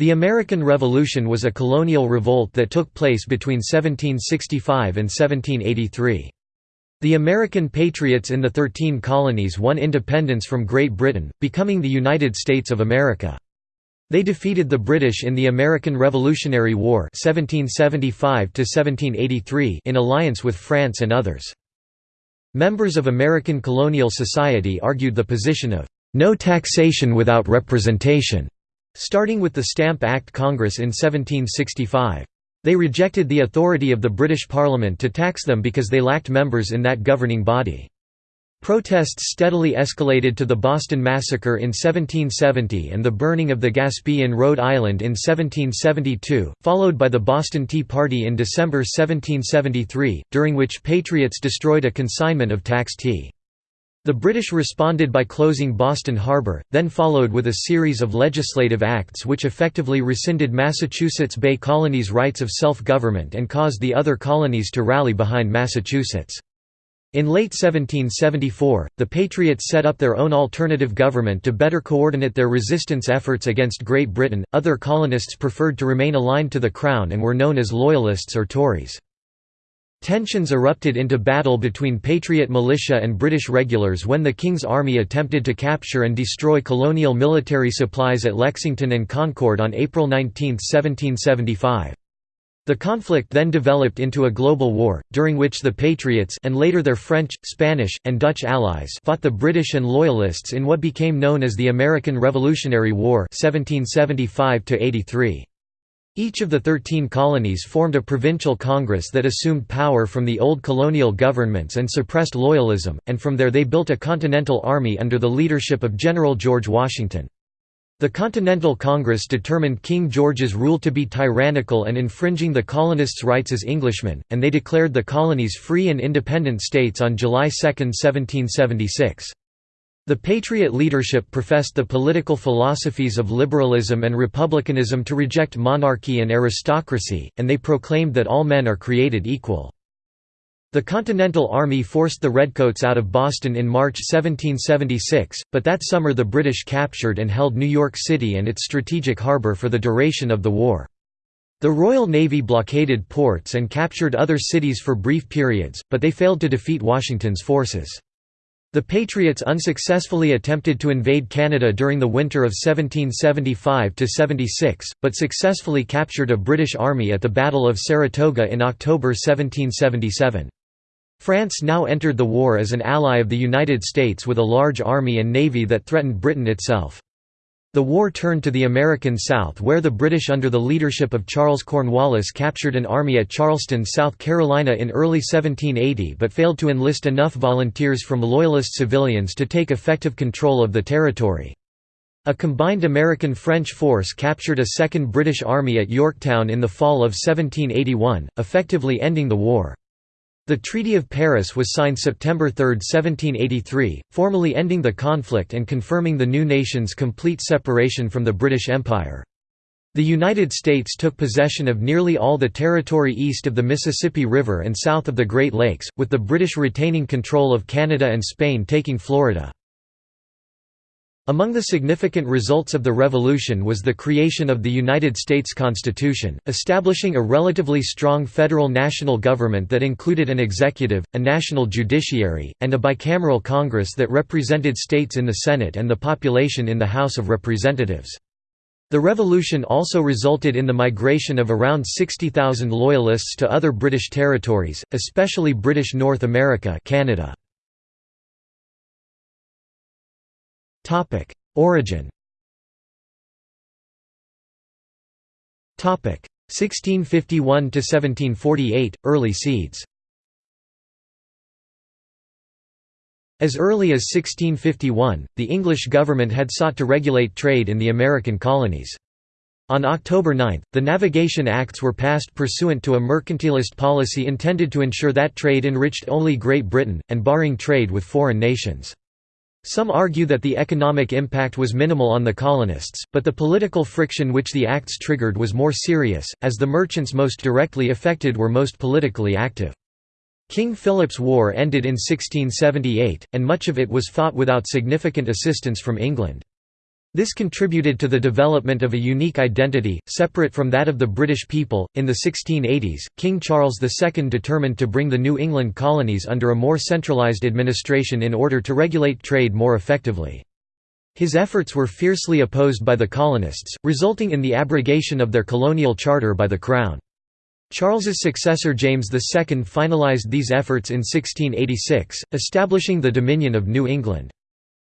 The American Revolution was a colonial revolt that took place between 1765 and 1783. The American patriots in the Thirteen Colonies won independence from Great Britain, becoming the United States of America. They defeated the British in the American Revolutionary War 1775 in alliance with France and others. Members of American colonial society argued the position of no taxation without representation, starting with the Stamp Act Congress in 1765. They rejected the authority of the British Parliament to tax them because they lacked members in that governing body. Protests steadily escalated to the Boston Massacre in 1770 and the burning of the Gaspee in Rhode Island in 1772, followed by the Boston Tea Party in December 1773, during which Patriots destroyed a consignment of tax tea. The British responded by closing Boston Harbor, then followed with a series of legislative acts which effectively rescinded Massachusetts Bay Colony's rights of self-government and caused the other colonies to rally behind Massachusetts. In late 1774, the Patriots set up their own alternative government to better coordinate their resistance efforts against Great Britain. Other colonists preferred to remain aligned to the Crown and were known as Loyalists or Tories. Tensions erupted into battle between Patriot militia and British regulars when the King's Army attempted to capture and destroy colonial military supplies at Lexington and Concord on April 19, 1775. The conflict then developed into a global war, during which the Patriots and later their French, Spanish, and Dutch allies fought the British and Loyalists in what became known as the American Revolutionary War 1775 -83. Each of the thirteen colonies formed a provincial congress that assumed power from the old colonial governments and suppressed loyalism, and from there they built a continental army under the leadership of General George Washington. The Continental Congress determined King George's rule to be tyrannical and infringing the colonists' rights as Englishmen, and they declared the colonies free and independent states on July 2, 1776. The Patriot leadership professed the political philosophies of liberalism and republicanism to reject monarchy and aristocracy, and they proclaimed that all men are created equal. The Continental Army forced the Redcoats out of Boston in March 1776, but that summer the British captured and held New York City and its strategic harbor for the duration of the war. The Royal Navy blockaded ports and captured other cities for brief periods, but they failed to defeat Washington's forces. The Patriots unsuccessfully attempted to invade Canada during the winter of 1775–76, but successfully captured a British army at the Battle of Saratoga in October 1777. France now entered the war as an ally of the United States with a large army and navy that threatened Britain itself. The war turned to the American South where the British under the leadership of Charles Cornwallis captured an army at Charleston, South Carolina in early 1780 but failed to enlist enough volunteers from Loyalist civilians to take effective control of the territory. A combined American-French force captured a second British army at Yorktown in the fall of 1781, effectively ending the war. The Treaty of Paris was signed September 3, 1783, formally ending the conflict and confirming the new nation's complete separation from the British Empire. The United States took possession of nearly all the territory east of the Mississippi River and south of the Great Lakes, with the British retaining control of Canada and Spain taking Florida. Among the significant results of the Revolution was the creation of the United States Constitution, establishing a relatively strong federal national government that included an executive, a national judiciary, and a bicameral Congress that represented states in the Senate and the population in the House of Representatives. The revolution also resulted in the migration of around 60,000 Loyalists to other British territories, especially British North America Canada. Topic: Origin. Topic: 1651 to 1748 early seeds. As early as 1651, the English government had sought to regulate trade in the American colonies. On October 9, the Navigation Acts were passed pursuant to a mercantilist policy intended to ensure that trade enriched only Great Britain, and barring trade with foreign nations. Some argue that the economic impact was minimal on the colonists, but the political friction which the acts triggered was more serious, as the merchants most directly affected were most politically active. King Philip's War ended in 1678, and much of it was fought without significant assistance from England. This contributed to the development of a unique identity, separate from that of the British people. In the 1680s, King Charles II determined to bring the New England colonies under a more centralised administration in order to regulate trade more effectively. His efforts were fiercely opposed by the colonists, resulting in the abrogation of their colonial charter by the Crown. Charles's successor James II finalised these efforts in 1686, establishing the Dominion of New England.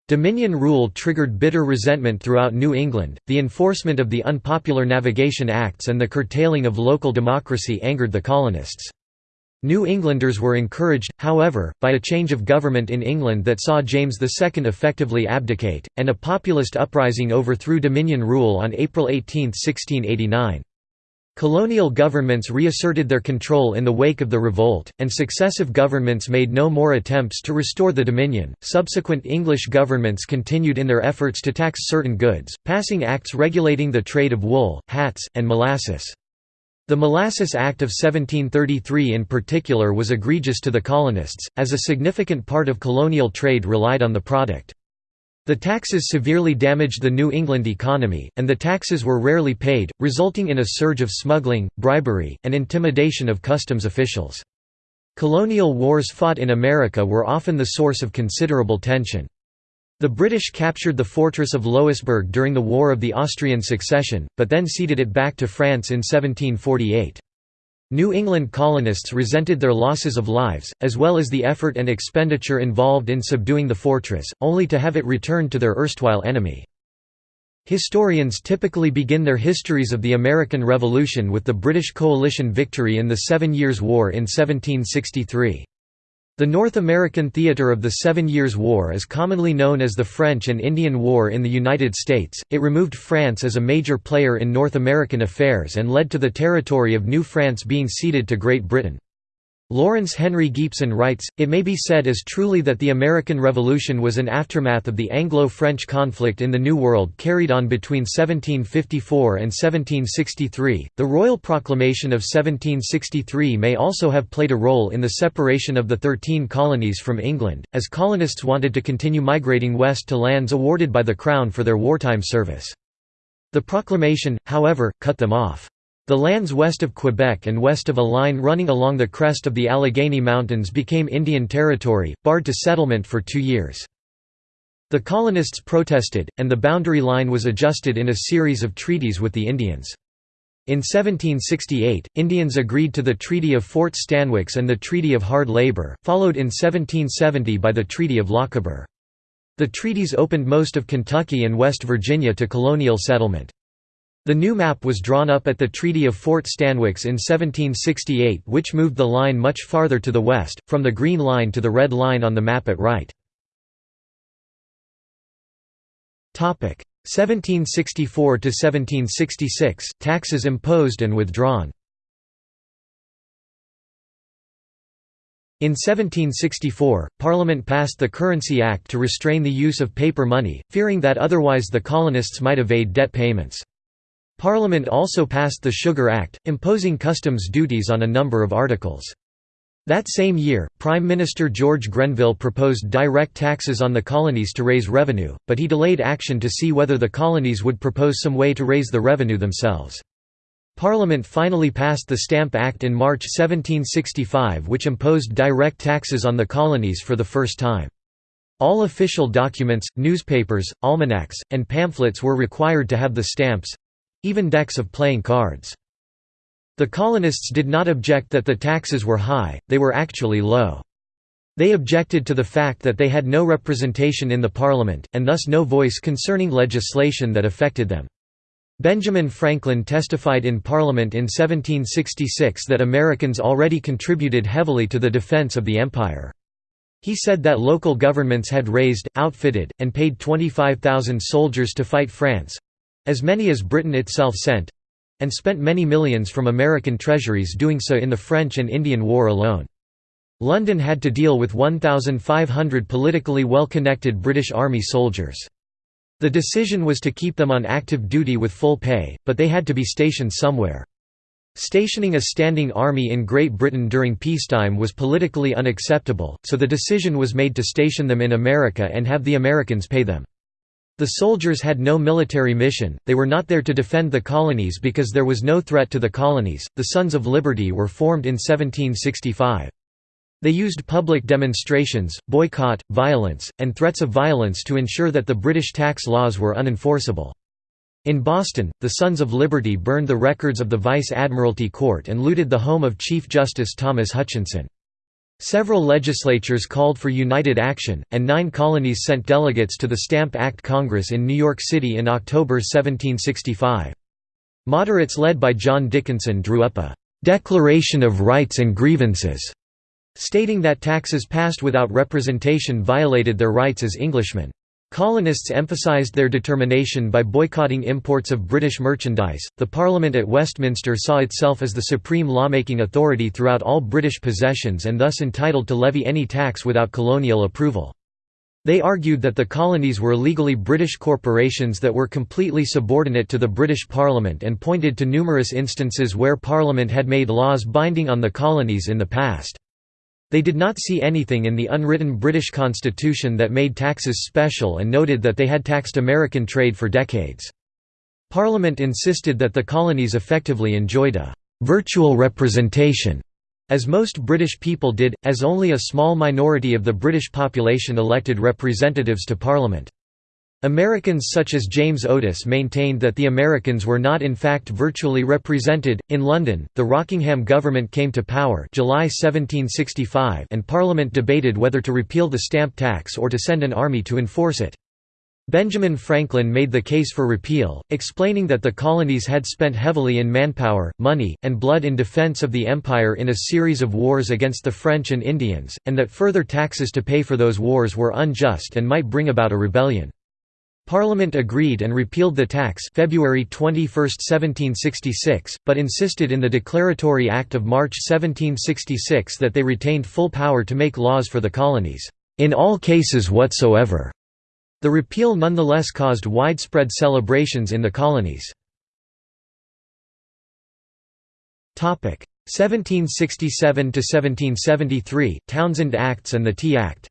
Dominion rule triggered bitter resentment throughout New England, the enforcement of the unpopular Navigation Acts and the curtailing of local democracy angered the colonists. New Englanders were encouraged, however, by a change of government in England that saw James II effectively abdicate, and a populist uprising overthrew Dominion rule on April 18, 1689. Colonial governments reasserted their control in the wake of the revolt, and successive governments made no more attempts to restore the Dominion. Subsequent English governments continued in their efforts to tax certain goods, passing acts regulating the trade of wool, hats, and molasses. The Molasses Act of 1733 in particular was egregious to the colonists, as a significant part of colonial trade relied on the product. The taxes severely damaged the New England economy, and the taxes were rarely paid, resulting in a surge of smuggling, bribery, and intimidation of customs officials. Colonial wars fought in America were often the source of considerable tension. The British captured the fortress of Louisbourg during the War of the Austrian Succession, but then ceded it back to France in 1748. New England colonists resented their losses of lives, as well as the effort and expenditure involved in subduing the fortress, only to have it returned to their erstwhile enemy. Historians typically begin their histories of the American Revolution with the British coalition victory in the Seven Years' War in 1763. The North American theater of the Seven Years' War is commonly known as the French and Indian War in the United States. It removed France as a major player in North American affairs and led to the territory of New France being ceded to Great Britain. Lawrence Henry Gipson writes, It may be said as truly that the American Revolution was an aftermath of the Anglo-French conflict in the New World carried on between 1754 and 1763. The Royal Proclamation of 1763 may also have played a role in the separation of the Thirteen Colonies from England, as colonists wanted to continue migrating west to lands awarded by the Crown for their wartime service. The proclamation, however, cut them off. The lands west of Quebec and west of a line running along the crest of the Allegheny Mountains became Indian Territory, barred to settlement for two years. The colonists protested, and the boundary line was adjusted in a series of treaties with the Indians. In 1768, Indians agreed to the Treaty of Fort Stanwix and the Treaty of Hard Labor, followed in 1770 by the Treaty of Lochaber. The treaties opened most of Kentucky and West Virginia to colonial settlement. The new map was drawn up at the Treaty of Fort Stanwix in 1768 which moved the line much farther to the west, from the green line to the red line on the map at right. 1764–1766, taxes imposed and withdrawn In 1764, Parliament passed the Currency Act to restrain the use of paper money, fearing that otherwise the colonists might evade debt payments. Parliament also passed the Sugar Act, imposing customs duties on a number of articles. That same year, Prime Minister George Grenville proposed direct taxes on the colonies to raise revenue, but he delayed action to see whether the colonies would propose some way to raise the revenue themselves. Parliament finally passed the Stamp Act in March 1765 which imposed direct taxes on the colonies for the first time. All official documents, newspapers, almanacs, and pamphlets were required to have the stamps, even decks of playing cards. The colonists did not object that the taxes were high, they were actually low. They objected to the fact that they had no representation in the parliament, and thus no voice concerning legislation that affected them. Benjamin Franklin testified in Parliament in 1766 that Americans already contributed heavily to the defense of the empire. He said that local governments had raised, outfitted, and paid 25,000 soldiers to fight France, as many as Britain itself sent and spent many millions from American treasuries doing so in the French and Indian War alone. London had to deal with 1,500 politically well-connected British Army soldiers. The decision was to keep them on active duty with full pay, but they had to be stationed somewhere. Stationing a standing army in Great Britain during peacetime was politically unacceptable, so the decision was made to station them in America and have the Americans pay them. The soldiers had no military mission, they were not there to defend the colonies because there was no threat to the colonies. The Sons of Liberty were formed in 1765. They used public demonstrations, boycott, violence, and threats of violence to ensure that the British tax laws were unenforceable. In Boston, the Sons of Liberty burned the records of the Vice Admiralty Court and looted the home of Chief Justice Thomas Hutchinson. Several legislatures called for united action, and nine colonies sent delegates to the Stamp Act Congress in New York City in October 1765. Moderates led by John Dickinson drew up a «Declaration of Rights and Grievances», stating that taxes passed without representation violated their rights as Englishmen. Colonists emphasised their determination by boycotting imports of British merchandise. The Parliament at Westminster saw itself as the supreme lawmaking authority throughout all British possessions and thus entitled to levy any tax without colonial approval. They argued that the colonies were legally British corporations that were completely subordinate to the British Parliament and pointed to numerous instances where Parliament had made laws binding on the colonies in the past. They did not see anything in the unwritten British constitution that made taxes special and noted that they had taxed American trade for decades. Parliament insisted that the colonies effectively enjoyed a «virtual representation» as most British people did, as only a small minority of the British population elected representatives to Parliament. Americans such as James Otis maintained that the Americans were not in fact virtually represented. In London, the Rockingham government came to power July 1765 and Parliament debated whether to repeal the stamp tax or to send an army to enforce it. Benjamin Franklin made the case for repeal, explaining that the colonies had spent heavily in manpower, money, and blood in defense of the empire in a series of wars against the French and Indians, and that further taxes to pay for those wars were unjust and might bring about a rebellion. Parliament agreed and repealed the tax February 21, 1766, but insisted in the Declaratory Act of March 1766 that they retained full power to make laws for the colonies, "...in all cases whatsoever." The repeal nonetheless caused widespread celebrations in the colonies. 1767–1773, Townshend Acts and the Tea Act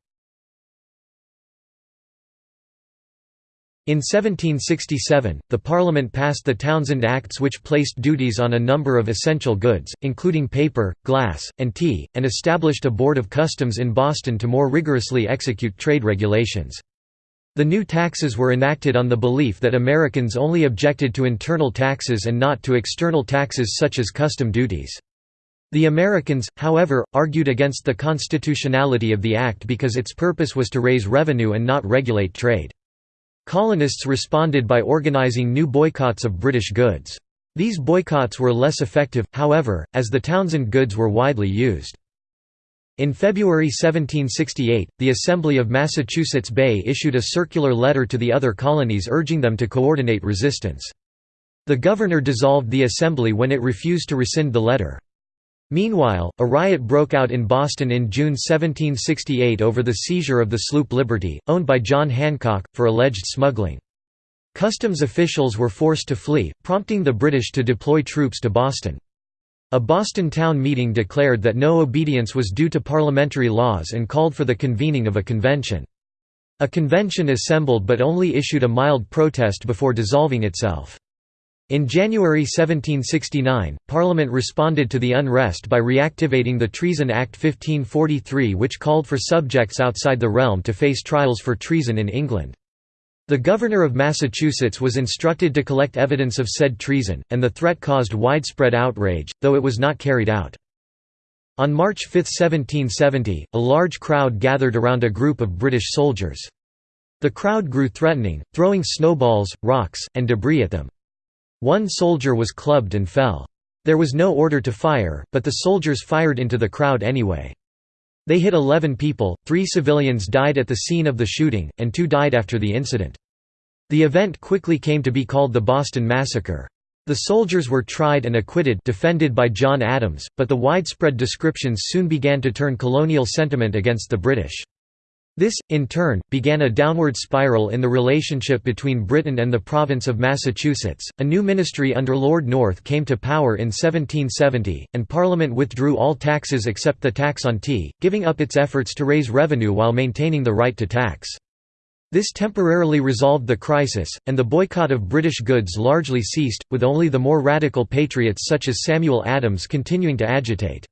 In 1767, the Parliament passed the Townshend Acts which placed duties on a number of essential goods, including paper, glass, and tea, and established a Board of Customs in Boston to more rigorously execute trade regulations. The new taxes were enacted on the belief that Americans only objected to internal taxes and not to external taxes such as custom duties. The Americans, however, argued against the constitutionality of the act because its purpose was to raise revenue and not regulate trade. Colonists responded by organizing new boycotts of British goods. These boycotts were less effective, however, as the Townshend goods were widely used. In February 1768, the Assembly of Massachusetts Bay issued a circular letter to the other colonies urging them to coordinate resistance. The governor dissolved the assembly when it refused to rescind the letter. Meanwhile, a riot broke out in Boston in June 1768 over the seizure of the sloop Liberty, owned by John Hancock, for alleged smuggling. Customs officials were forced to flee, prompting the British to deploy troops to Boston. A Boston town meeting declared that no obedience was due to parliamentary laws and called for the convening of a convention. A convention assembled but only issued a mild protest before dissolving itself. In January 1769, Parliament responded to the unrest by reactivating the Treason Act 1543 which called for subjects outside the realm to face trials for treason in England. The governor of Massachusetts was instructed to collect evidence of said treason, and the threat caused widespread outrage, though it was not carried out. On March 5, 1770, a large crowd gathered around a group of British soldiers. The crowd grew threatening, throwing snowballs, rocks, and debris at them. One soldier was clubbed and fell. There was no order to fire, but the soldiers fired into the crowd anyway. They hit 11 people, three civilians died at the scene of the shooting, and two died after the incident. The event quickly came to be called the Boston Massacre. The soldiers were tried and acquitted defended by John Adams, but the widespread descriptions soon began to turn colonial sentiment against the British. This, in turn, began a downward spiral in the relationship between Britain and the province of Massachusetts. A new ministry under Lord North came to power in 1770, and Parliament withdrew all taxes except the tax on tea, giving up its efforts to raise revenue while maintaining the right to tax. This temporarily resolved the crisis, and the boycott of British goods largely ceased, with only the more radical patriots such as Samuel Adams continuing to agitate.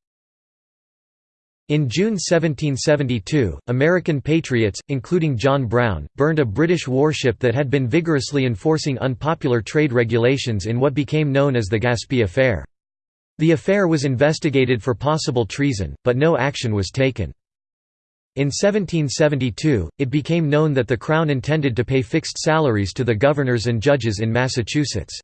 In June 1772, American patriots, including John Brown, burned a British warship that had been vigorously enforcing unpopular trade regulations in what became known as the Gaspee Affair. The affair was investigated for possible treason, but no action was taken. In 1772, it became known that the Crown intended to pay fixed salaries to the governors and judges in Massachusetts.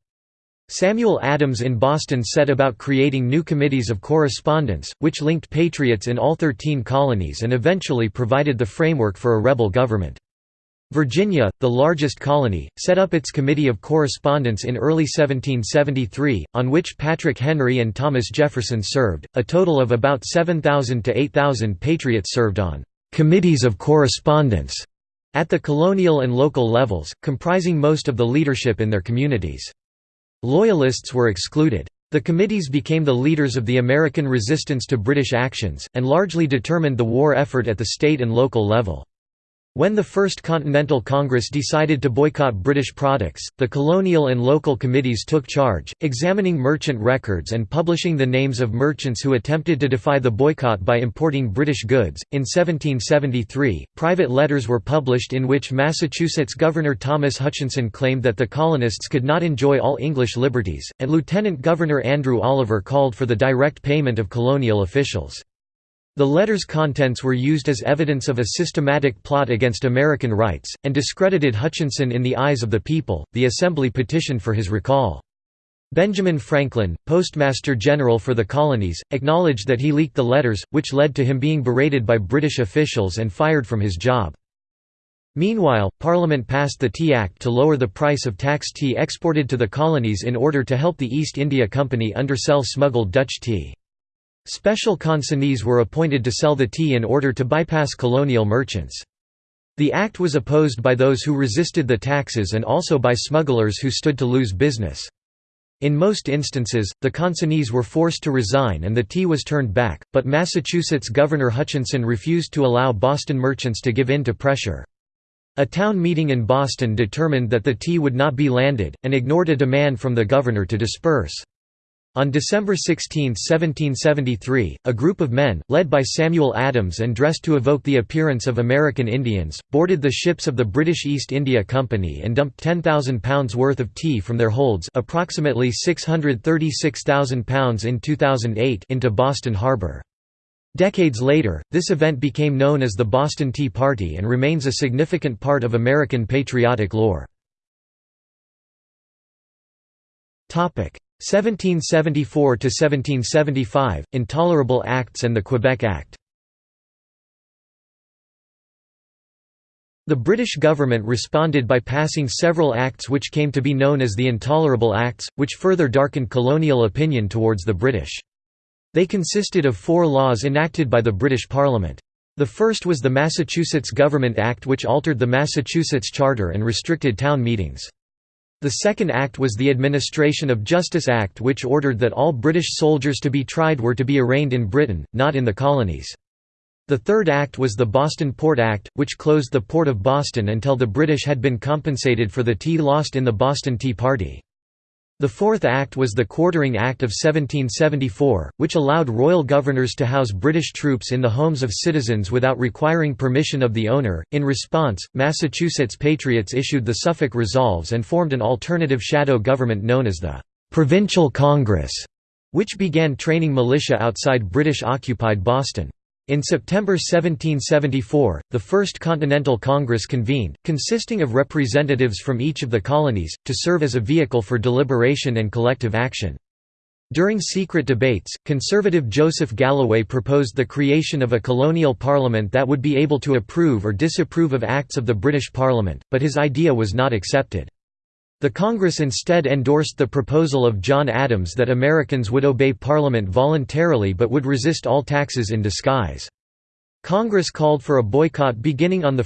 Samuel Adams in Boston set about creating new committees of correspondence, which linked patriots in all thirteen colonies and eventually provided the framework for a rebel government. Virginia, the largest colony, set up its Committee of Correspondence in early 1773, on which Patrick Henry and Thomas Jefferson served. A total of about 7,000 to 8,000 patriots served on committees of correspondence at the colonial and local levels, comprising most of the leadership in their communities. Loyalists were excluded. The committees became the leaders of the American resistance to British actions, and largely determined the war effort at the state and local level. When the First Continental Congress decided to boycott British products, the colonial and local committees took charge, examining merchant records and publishing the names of merchants who attempted to defy the boycott by importing British goods. In 1773, private letters were published in which Massachusetts Governor Thomas Hutchinson claimed that the colonists could not enjoy all English liberties, and Lieutenant Governor Andrew Oliver called for the direct payment of colonial officials. The letter's contents were used as evidence of a systematic plot against American rights, and discredited Hutchinson in the eyes of the people. The Assembly petitioned for his recall. Benjamin Franklin, Postmaster General for the colonies, acknowledged that he leaked the letters, which led to him being berated by British officials and fired from his job. Meanwhile, Parliament passed the Tea Act to lower the price of taxed tea exported to the colonies in order to help the East India Company undersell smuggled Dutch tea. Special consignees were appointed to sell the tea in order to bypass colonial merchants. The act was opposed by those who resisted the taxes and also by smugglers who stood to lose business. In most instances, the consignees were forced to resign and the tea was turned back, but Massachusetts Governor Hutchinson refused to allow Boston merchants to give in to pressure. A town meeting in Boston determined that the tea would not be landed, and ignored a demand from the governor to disperse. On December 16, 1773, a group of men, led by Samuel Adams and dressed to evoke the appearance of American Indians, boarded the ships of the British East India Company and dumped £10,000 worth of tea from their holds approximately £636,000 in 2008 into Boston Harbor. Decades later, this event became known as the Boston Tea Party and remains a significant part of American patriotic lore. 1774 to 1775 Intolerable Acts and the Quebec Act The British government responded by passing several acts which came to be known as the Intolerable Acts, which further darkened colonial opinion towards the British. They consisted of four laws enacted by the British Parliament. The first was the Massachusetts Government Act which altered the Massachusetts Charter and restricted town meetings. The Second Act was the Administration of Justice Act which ordered that all British soldiers to be tried were to be arraigned in Britain, not in the colonies. The Third Act was the Boston Port Act, which closed the Port of Boston until the British had been compensated for the tea lost in the Boston Tea Party. The Fourth Act was the Quartering Act of 1774, which allowed royal governors to house British troops in the homes of citizens without requiring permission of the owner. In response, Massachusetts patriots issued the Suffolk Resolves and formed an alternative shadow government known as the Provincial Congress, which began training militia outside British occupied Boston. In September 1774, the First Continental Congress convened, consisting of representatives from each of the colonies, to serve as a vehicle for deliberation and collective action. During secret debates, conservative Joseph Galloway proposed the creation of a colonial parliament that would be able to approve or disapprove of acts of the British Parliament, but his idea was not accepted. The Congress instead endorsed the proposal of John Adams that Americans would obey Parliament voluntarily but would resist all taxes in disguise. Congress called for a boycott beginning on 1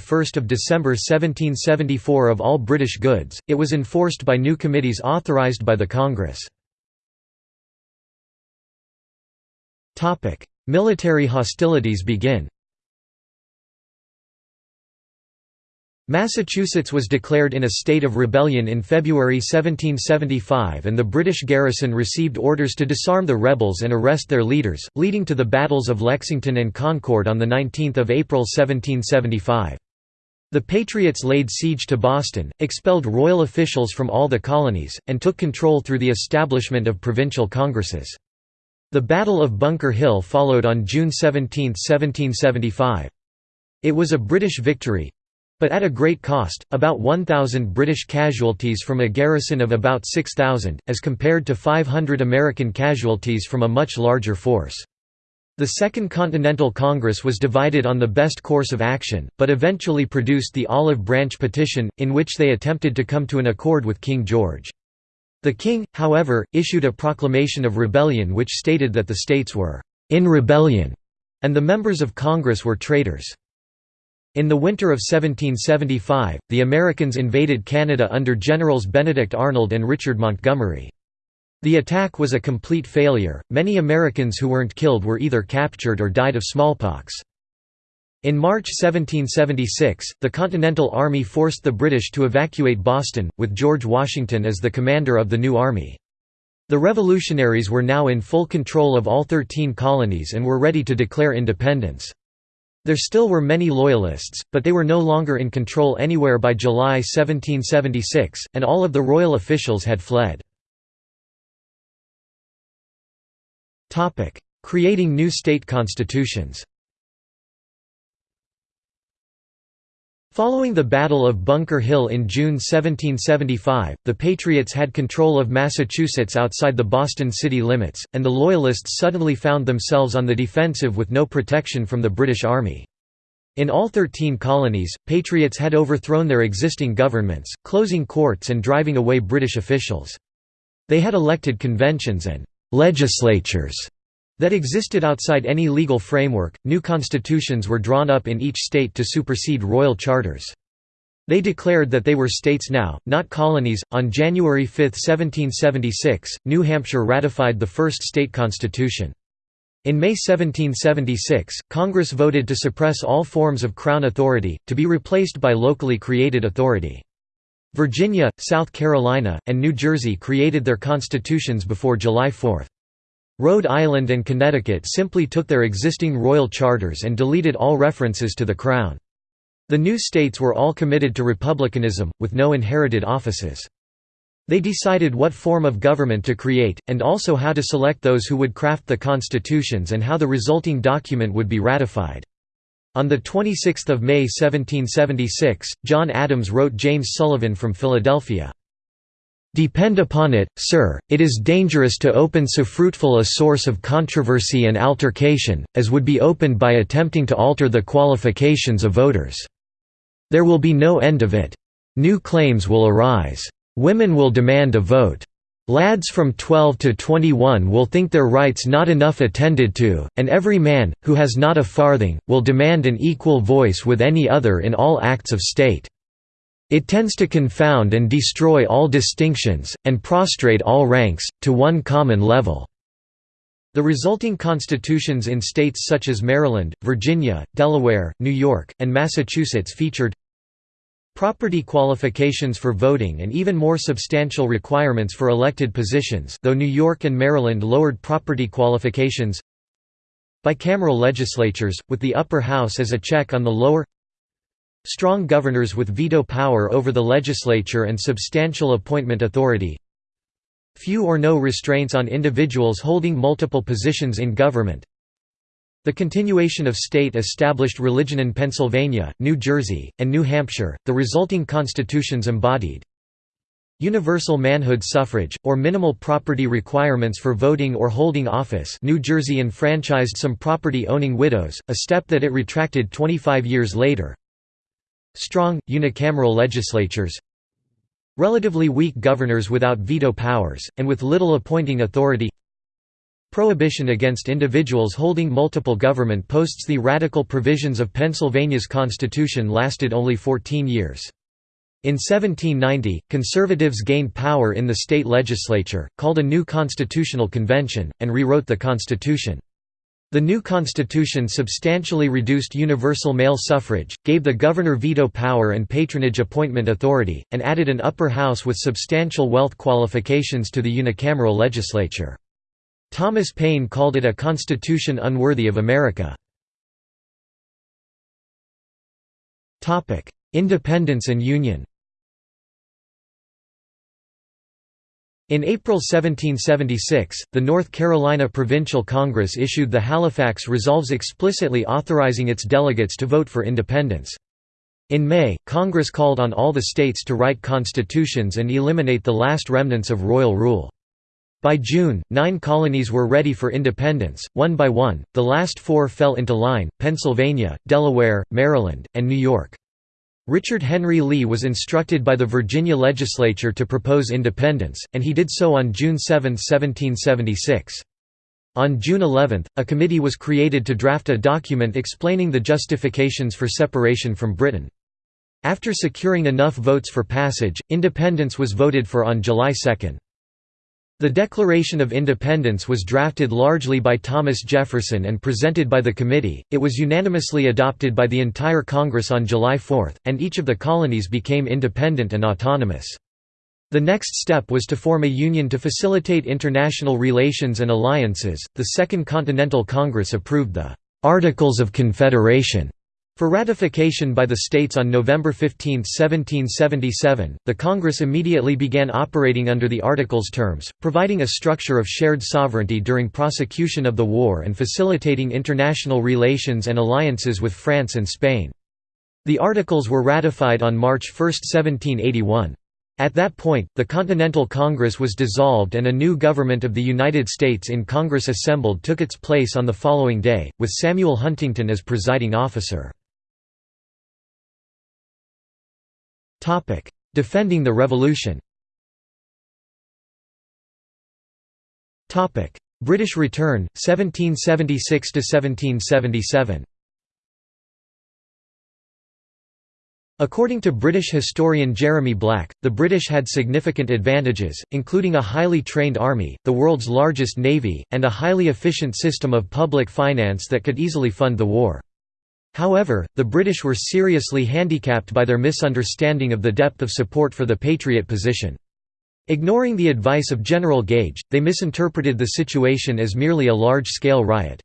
December 1774 of all British goods, it was enforced by new committees authorized by the Congress. Military hostilities begin Massachusetts was declared in a state of rebellion in February 1775 and the British garrison received orders to disarm the rebels and arrest their leaders, leading to the battles of Lexington and Concord on 19 April 1775. The Patriots laid siege to Boston, expelled royal officials from all the colonies, and took control through the establishment of provincial congresses. The Battle of Bunker Hill followed on June 17, 1775. It was a British victory, but at a great cost, about 1,000 British casualties from a garrison of about 6,000, as compared to 500 American casualties from a much larger force. The Second Continental Congress was divided on the best course of action, but eventually produced the Olive Branch Petition, in which they attempted to come to an accord with King George. The king, however, issued a proclamation of rebellion which stated that the states were «in rebellion» and the members of Congress were traitors. In the winter of 1775, the Americans invaded Canada under Generals Benedict Arnold and Richard Montgomery. The attack was a complete failure, many Americans who weren't killed were either captured or died of smallpox. In March 1776, the Continental Army forced the British to evacuate Boston, with George Washington as the commander of the new army. The revolutionaries were now in full control of all thirteen colonies and were ready to declare independence. There still were many Loyalists, but they were no longer in control anywhere by July 1776, and all of the royal officials had fled. Creating new state constitutions Following the Battle of Bunker Hill in June 1775, the Patriots had control of Massachusetts outside the Boston city limits, and the Loyalists suddenly found themselves on the defensive with no protection from the British Army. In all thirteen colonies, Patriots had overthrown their existing governments, closing courts and driving away British officials. They had elected conventions and «legislatures» that existed outside any legal framework. New constitutions were drawn up in each state to supersede royal charters. They declared that they were states now, not colonies. On January 5, 1776, New Hampshire ratified the first state constitution. In May 1776, Congress voted to suppress all forms of Crown authority, to be replaced by locally created authority. Virginia, South Carolina, and New Jersey created their constitutions before July 4. Rhode Island and Connecticut simply took their existing royal charters and deleted all references to the Crown. The new states were all committed to republicanism, with no inherited offices. They decided what form of government to create, and also how to select those who would craft the constitutions and how the resulting document would be ratified. On 26 May 1776, John Adams wrote James Sullivan from Philadelphia. Depend upon it, sir, it is dangerous to open so fruitful a source of controversy and altercation, as would be opened by attempting to alter the qualifications of voters. There will be no end of it. New claims will arise. Women will demand a vote. Lads from 12 to 21 will think their rights not enough attended to, and every man, who has not a farthing, will demand an equal voice with any other in all acts of state. It tends to confound and destroy all distinctions, and prostrate all ranks, to one common level." The resulting constitutions in states such as Maryland, Virginia, Delaware, New York, and Massachusetts featured property qualifications for voting and even more substantial requirements for elected positions though New York and Maryland lowered property qualifications bicameral legislatures, with the upper house as a check on the lower Strong governors with veto power over the legislature and substantial appointment authority. Few or no restraints on individuals holding multiple positions in government. The continuation of state-established religion in Pennsylvania, New Jersey, and New Hampshire, the resulting constitutions embodied Universal manhood suffrage, or minimal property requirements for voting or holding office New Jersey enfranchised some property-owning widows, a step that it retracted 25 years later Strong, unicameral legislatures Relatively weak governors without veto powers, and with little appointing authority Prohibition against individuals holding multiple government posts The radical provisions of Pennsylvania's constitution lasted only 14 years. In 1790, conservatives gained power in the state legislature, called a new constitutional convention, and rewrote the constitution. The new constitution substantially reduced universal male suffrage, gave the governor veto power and patronage appointment authority, and added an upper house with substantial wealth qualifications to the unicameral legislature. Thomas Paine called it a constitution unworthy of America. Independence and Union In April 1776, the North Carolina Provincial Congress issued the Halifax Resolves explicitly authorizing its delegates to vote for independence. In May, Congress called on all the states to write constitutions and eliminate the last remnants of royal rule. By June, nine colonies were ready for independence, one by one, the last four fell into line, Pennsylvania, Delaware, Maryland, and New York. Richard Henry Lee was instructed by the Virginia legislature to propose independence, and he did so on June 7, 1776. On June 11, a committee was created to draft a document explaining the justifications for separation from Britain. After securing enough votes for passage, independence was voted for on July 2. The Declaration of Independence was drafted largely by Thomas Jefferson and presented by the committee, it was unanimously adopted by the entire Congress on July 4, and each of the colonies became independent and autonomous. The next step was to form a union to facilitate international relations and alliances. The Second Continental Congress approved the Articles of Confederation for ratification by the states on November 15, 1777, the Congress immediately began operating under the Articles' terms, providing a structure of shared sovereignty during prosecution of the war and facilitating international relations and alliances with France and Spain. The Articles were ratified on March 1, 1781. At that point, the Continental Congress was dissolved and a new government of the United States in Congress assembled took its place on the following day, with Samuel Huntington as presiding officer. Defending the Revolution. British return, 1776–1777 According to British historian Jeremy Black, the British had significant advantages, including a highly trained army, the world's largest navy, and a highly efficient system of public finance that could easily fund the war. However, the British were seriously handicapped by their misunderstanding of the depth of support for the Patriot position. Ignoring the advice of General Gage, they misinterpreted the situation as merely a large-scale riot.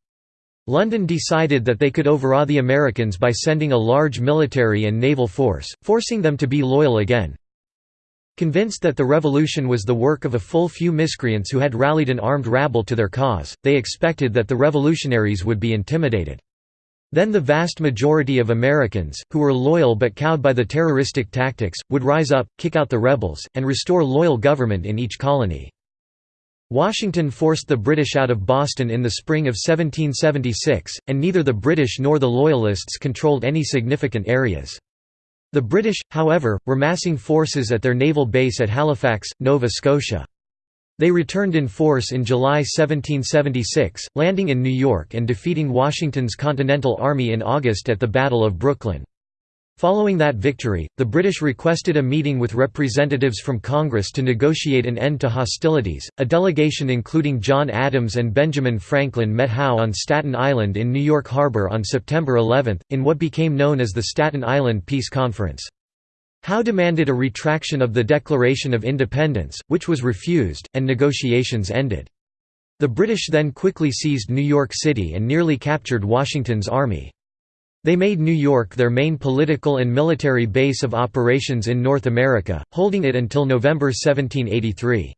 London decided that they could overawe the Americans by sending a large military and naval force, forcing them to be loyal again. Convinced that the revolution was the work of a full few miscreants who had rallied an armed rabble to their cause, they expected that the revolutionaries would be intimidated. Then the vast majority of Americans, who were loyal but cowed by the terroristic tactics, would rise up, kick out the rebels, and restore loyal government in each colony. Washington forced the British out of Boston in the spring of 1776, and neither the British nor the Loyalists controlled any significant areas. The British, however, were massing forces at their naval base at Halifax, Nova Scotia. They returned in force in July 1776, landing in New York and defeating Washington's Continental Army in August at the Battle of Brooklyn. Following that victory, the British requested a meeting with representatives from Congress to negotiate an end to hostilities. A delegation including John Adams and Benjamin Franklin met Howe on Staten Island in New York Harbor on September 11, in what became known as the Staten Island Peace Conference. Howe demanded a retraction of the Declaration of Independence, which was refused, and negotiations ended. The British then quickly seized New York City and nearly captured Washington's army. They made New York their main political and military base of operations in North America, holding it until November 1783.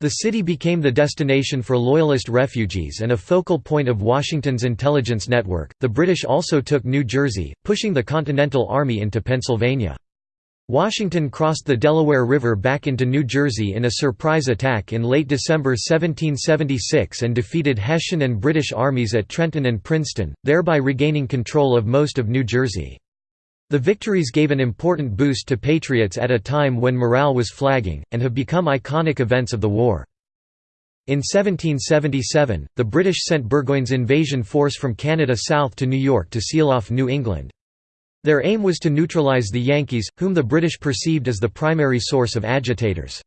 The city became the destination for Loyalist refugees and a focal point of Washington's intelligence network. The British also took New Jersey, pushing the Continental Army into Pennsylvania. Washington crossed the Delaware River back into New Jersey in a surprise attack in late December 1776 and defeated Hessian and British armies at Trenton and Princeton, thereby regaining control of most of New Jersey. The victories gave an important boost to Patriots at a time when morale was flagging, and have become iconic events of the war. In 1777, the British sent Burgoyne's invasion force from Canada south to New York to seal off New England. Their aim was to neutralize the Yankees, whom the British perceived as the primary source of agitators.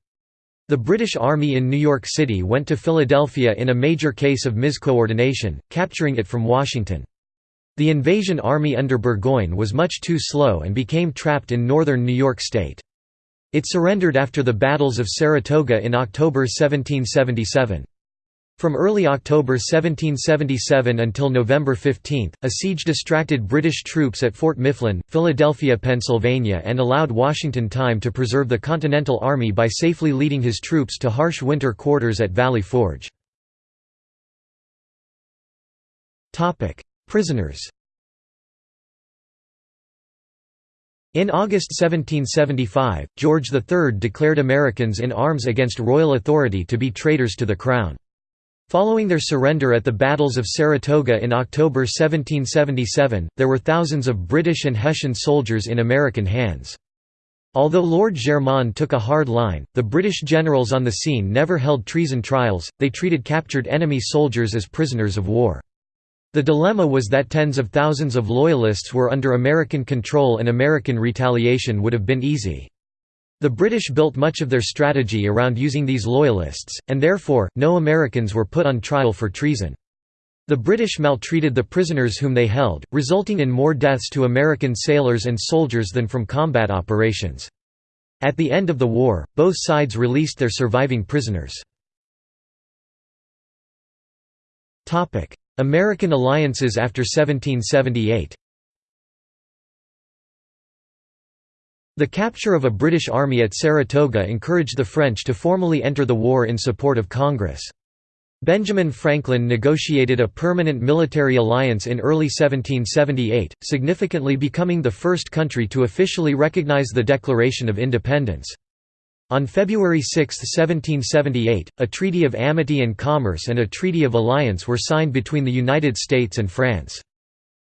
The British Army in New York City went to Philadelphia in a major case of miscoordination, capturing it from Washington. The invasion army under Burgoyne was much too slow and became trapped in northern New York State. It surrendered after the battles of Saratoga in October 1777. From early October 1777 until November 15, a siege distracted British troops at Fort Mifflin, Philadelphia, Pennsylvania and allowed Washington time to preserve the Continental Army by safely leading his troops to harsh winter quarters at Valley Forge. Prisoners In August 1775, George III declared Americans in arms against royal authority to be traitors to the Crown. Following their surrender at the battles of Saratoga in October 1777, there were thousands of British and Hessian soldiers in American hands. Although Lord Germain took a hard line, the British generals on the scene never held treason trials, they treated captured enemy soldiers as prisoners of war. The dilemma was that tens of thousands of Loyalists were under American control and American retaliation would have been easy. The British built much of their strategy around using these Loyalists, and therefore, no Americans were put on trial for treason. The British maltreated the prisoners whom they held, resulting in more deaths to American sailors and soldiers than from combat operations. At the end of the war, both sides released their surviving prisoners. American alliances after 1778 The capture of a British army at Saratoga encouraged the French to formally enter the war in support of Congress. Benjamin Franklin negotiated a permanent military alliance in early 1778, significantly becoming the first country to officially recognize the Declaration of Independence. On February 6, 1778, a Treaty of Amity and Commerce and a Treaty of Alliance were signed between the United States and France.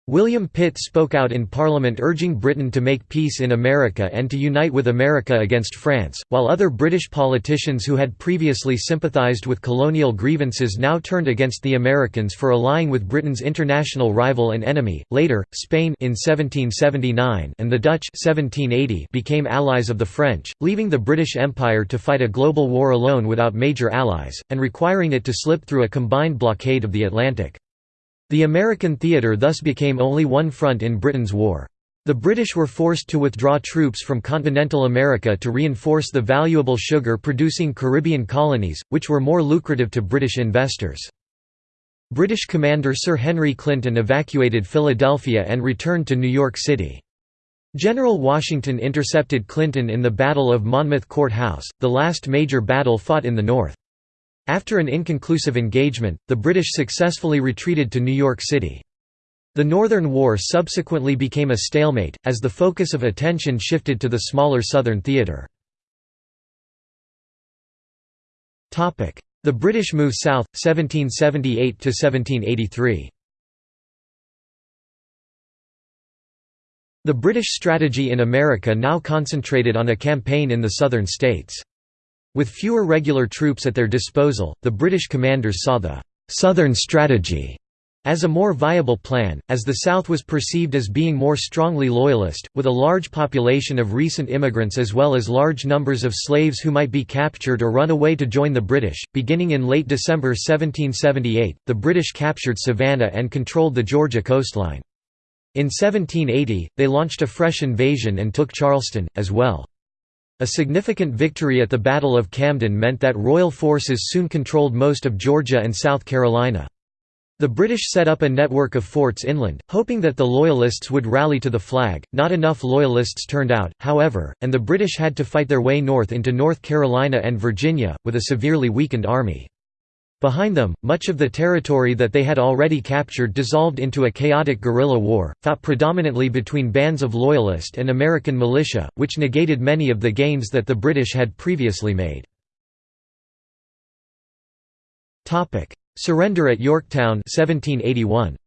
William Pitt spoke out in Parliament urging Britain to make peace in America and to unite with America against France, while other British politicians who had previously sympathised with colonial grievances now turned against the Americans for allying with Britain's international rival and enemy. Later, Spain in 1779 and the Dutch 1780 became allies of the French, leaving the British Empire to fight a global war alone without major allies, and requiring it to slip through a combined blockade of the Atlantic. The American theatre thus became only one front in Britain's war. The British were forced to withdraw troops from continental America to reinforce the valuable sugar-producing Caribbean colonies, which were more lucrative to British investors. British commander Sir Henry Clinton evacuated Philadelphia and returned to New York City. General Washington intercepted Clinton in the Battle of Monmouth Court House, the last major battle fought in the North. After an inconclusive engagement, the British successfully retreated to New York City. The Northern War subsequently became a stalemate, as the focus of attention shifted to the smaller Southern theatre. The British move south, 1778–1783 The British strategy in America now concentrated on a campaign in the southern states. With fewer regular troops at their disposal, the British commanders saw the «Southern Strategy» as a more viable plan, as the South was perceived as being more strongly loyalist, with a large population of recent immigrants as well as large numbers of slaves who might be captured or run away to join the British. Beginning in late December 1778, the British captured Savannah and controlled the Georgia coastline. In 1780, they launched a fresh invasion and took Charleston, as well. A significant victory at the Battle of Camden meant that royal forces soon controlled most of Georgia and South Carolina. The British set up a network of forts inland, hoping that the Loyalists would rally to the flag. Not enough Loyalists turned out, however, and the British had to fight their way north into North Carolina and Virginia, with a severely weakened army. Behind them, much of the territory that they had already captured dissolved into a chaotic guerrilla war, fought predominantly between bands of Loyalist and American militia, which negated many of the gains that the British had previously made. Surrender at Yorktown 1781.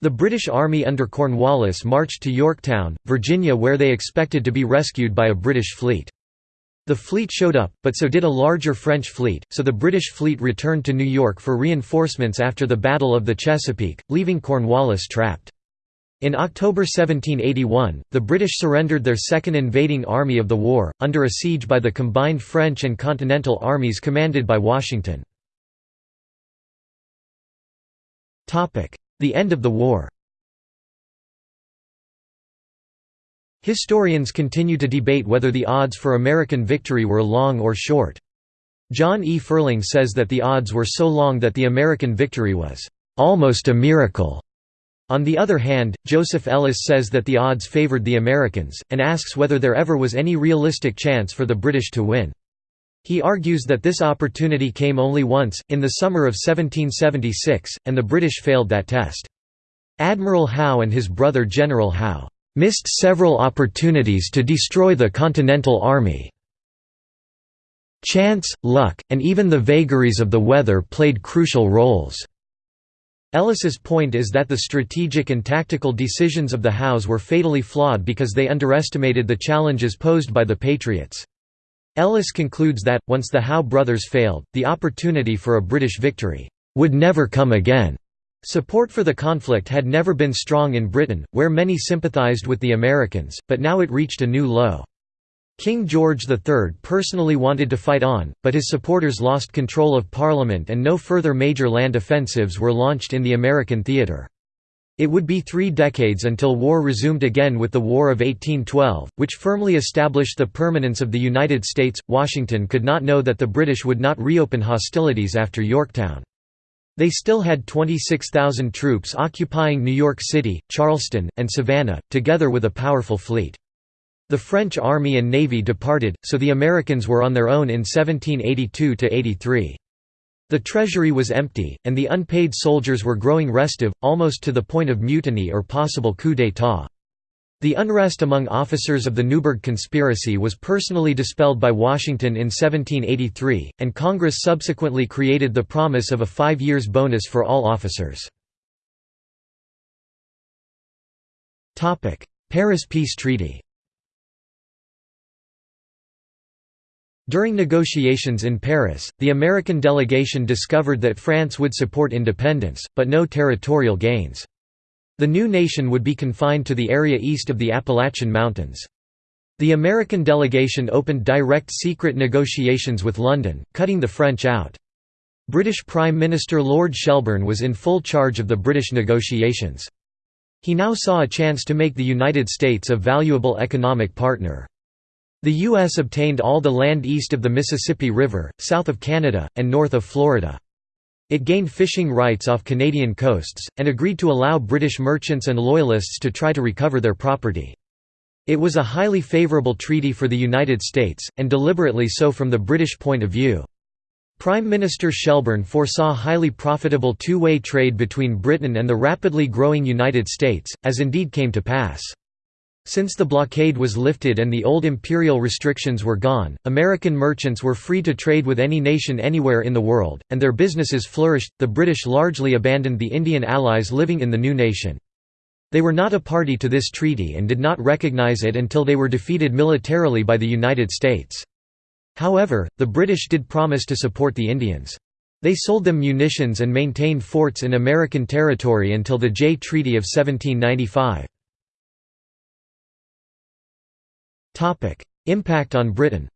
The British Army under Cornwallis marched to Yorktown, Virginia where they expected to be rescued by a British fleet. The fleet showed up, but so did a larger French fleet, so the British fleet returned to New York for reinforcements after the Battle of the Chesapeake, leaving Cornwallis trapped. In October 1781, the British surrendered their second invading army of the war, under a siege by the combined French and Continental armies commanded by Washington. The end of the war Historians continue to debate whether the odds for American victory were long or short. John E. Ferling says that the odds were so long that the American victory was almost a miracle. On the other hand, Joseph Ellis says that the odds favored the Americans, and asks whether there ever was any realistic chance for the British to win. He argues that this opportunity came only once, in the summer of 1776, and the British failed that test. Admiral Howe and his brother General Howe missed several opportunities to destroy the Continental Army. Chance, luck, and even the vagaries of the weather played crucial roles. Ellis's point is that the strategic and tactical decisions of the Howes were fatally flawed because they underestimated the challenges posed by the Patriots. Ellis concludes that, once the Howe brothers failed, the opportunity for a British victory would never come again. Support for the conflict had never been strong in Britain, where many sympathised with the Americans, but now it reached a new low. King George III personally wanted to fight on, but his supporters lost control of Parliament and no further major land offensives were launched in the American theatre. It would be three decades until war resumed again with the War of 1812, which firmly established the permanence of the United States. Washington could not know that the British would not reopen hostilities after Yorktown. They still had 26,000 troops occupying New York City, Charleston, and Savannah, together with a powerful fleet. The French army and navy departed, so the Americans were on their own in 1782–83. The treasury was empty, and the unpaid soldiers were growing restive, almost to the point of mutiny or possible coup d'état. The unrest among officers of the Newburgh conspiracy was personally dispelled by Washington in 1783, and Congress subsequently created the promise of a five years bonus for all officers. Paris Peace Treaty During negotiations in Paris, the American delegation discovered that France would support independence, but no territorial gains. The new nation would be confined to the area east of the Appalachian Mountains. The American delegation opened direct secret negotiations with London, cutting the French out. British Prime Minister Lord Shelburne was in full charge of the British negotiations. He now saw a chance to make the United States a valuable economic partner. The U.S. obtained all the land east of the Mississippi River, south of Canada, and north of Florida. It gained fishing rights off Canadian coasts, and agreed to allow British merchants and Loyalists to try to recover their property. It was a highly favourable treaty for the United States, and deliberately so from the British point of view. Prime Minister Shelburne foresaw highly profitable two-way trade between Britain and the rapidly growing United States, as indeed came to pass. Since the blockade was lifted and the old imperial restrictions were gone, American merchants were free to trade with any nation anywhere in the world, and their businesses flourished. The British largely abandoned the Indian allies living in the new nation. They were not a party to this treaty and did not recognize it until they were defeated militarily by the United States. However, the British did promise to support the Indians. They sold them munitions and maintained forts in American territory until the Jay Treaty of 1795. Impact on Britain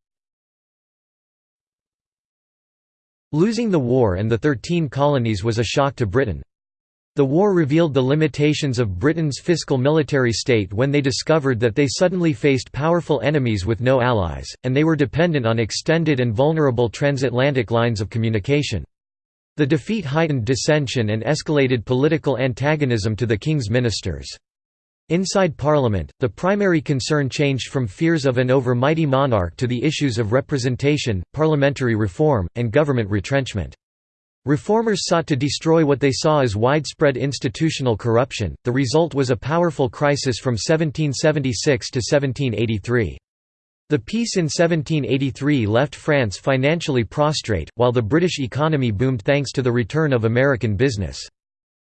Losing the war and the Thirteen Colonies was a shock to Britain. The war revealed the limitations of Britain's fiscal military state when they discovered that they suddenly faced powerful enemies with no allies, and they were dependent on extended and vulnerable transatlantic lines of communication. The defeat heightened dissension and escalated political antagonism to the king's ministers. Inside Parliament, the primary concern changed from fears of an over-mighty monarch to the issues of representation, parliamentary reform, and government retrenchment. Reformers sought to destroy what they saw as widespread institutional corruption. The result was a powerful crisis from 1776 to 1783. The peace in 1783 left France financially prostrate, while the British economy boomed thanks to the return of American business.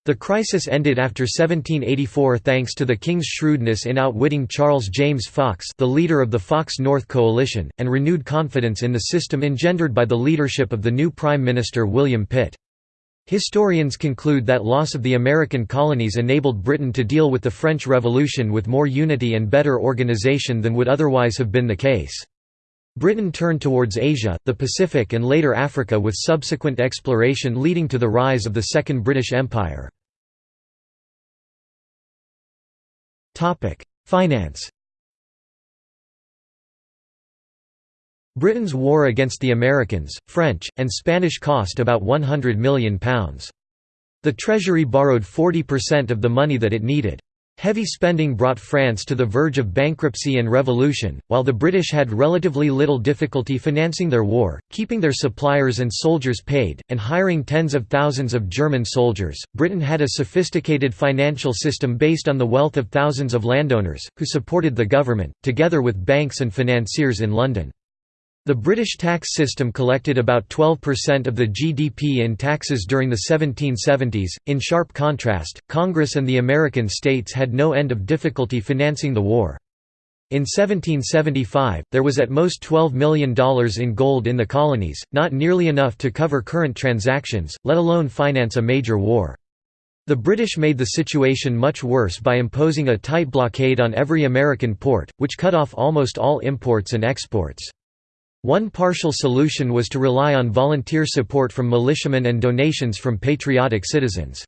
The crisis ended after 1784 thanks to the king's shrewdness in outwitting Charles James Fox the leader of the Fox-North coalition, and renewed confidence in the system engendered by the leadership of the new Prime Minister William Pitt. Historians conclude that loss of the American colonies enabled Britain to deal with the French Revolution with more unity and better organization than would otherwise have been the case. Britain turned towards Asia, the Pacific and later Africa with subsequent exploration leading to the rise of the Second British Empire. Finance Britain's war against the Americans, French, and Spanish cost about £100 million. The Treasury borrowed 40% of the money that it needed. Heavy spending brought France to the verge of bankruptcy and revolution, while the British had relatively little difficulty financing their war, keeping their suppliers and soldiers paid, and hiring tens of thousands of German soldiers. Britain had a sophisticated financial system based on the wealth of thousands of landowners, who supported the government, together with banks and financiers in London. The British tax system collected about 12% of the GDP in taxes during the 1770s. In sharp contrast, Congress and the American states had no end of difficulty financing the war. In 1775, there was at most $12 million in gold in the colonies, not nearly enough to cover current transactions, let alone finance a major war. The British made the situation much worse by imposing a tight blockade on every American port, which cut off almost all imports and exports. One partial solution was to rely on volunteer support from militiamen and donations from patriotic citizens.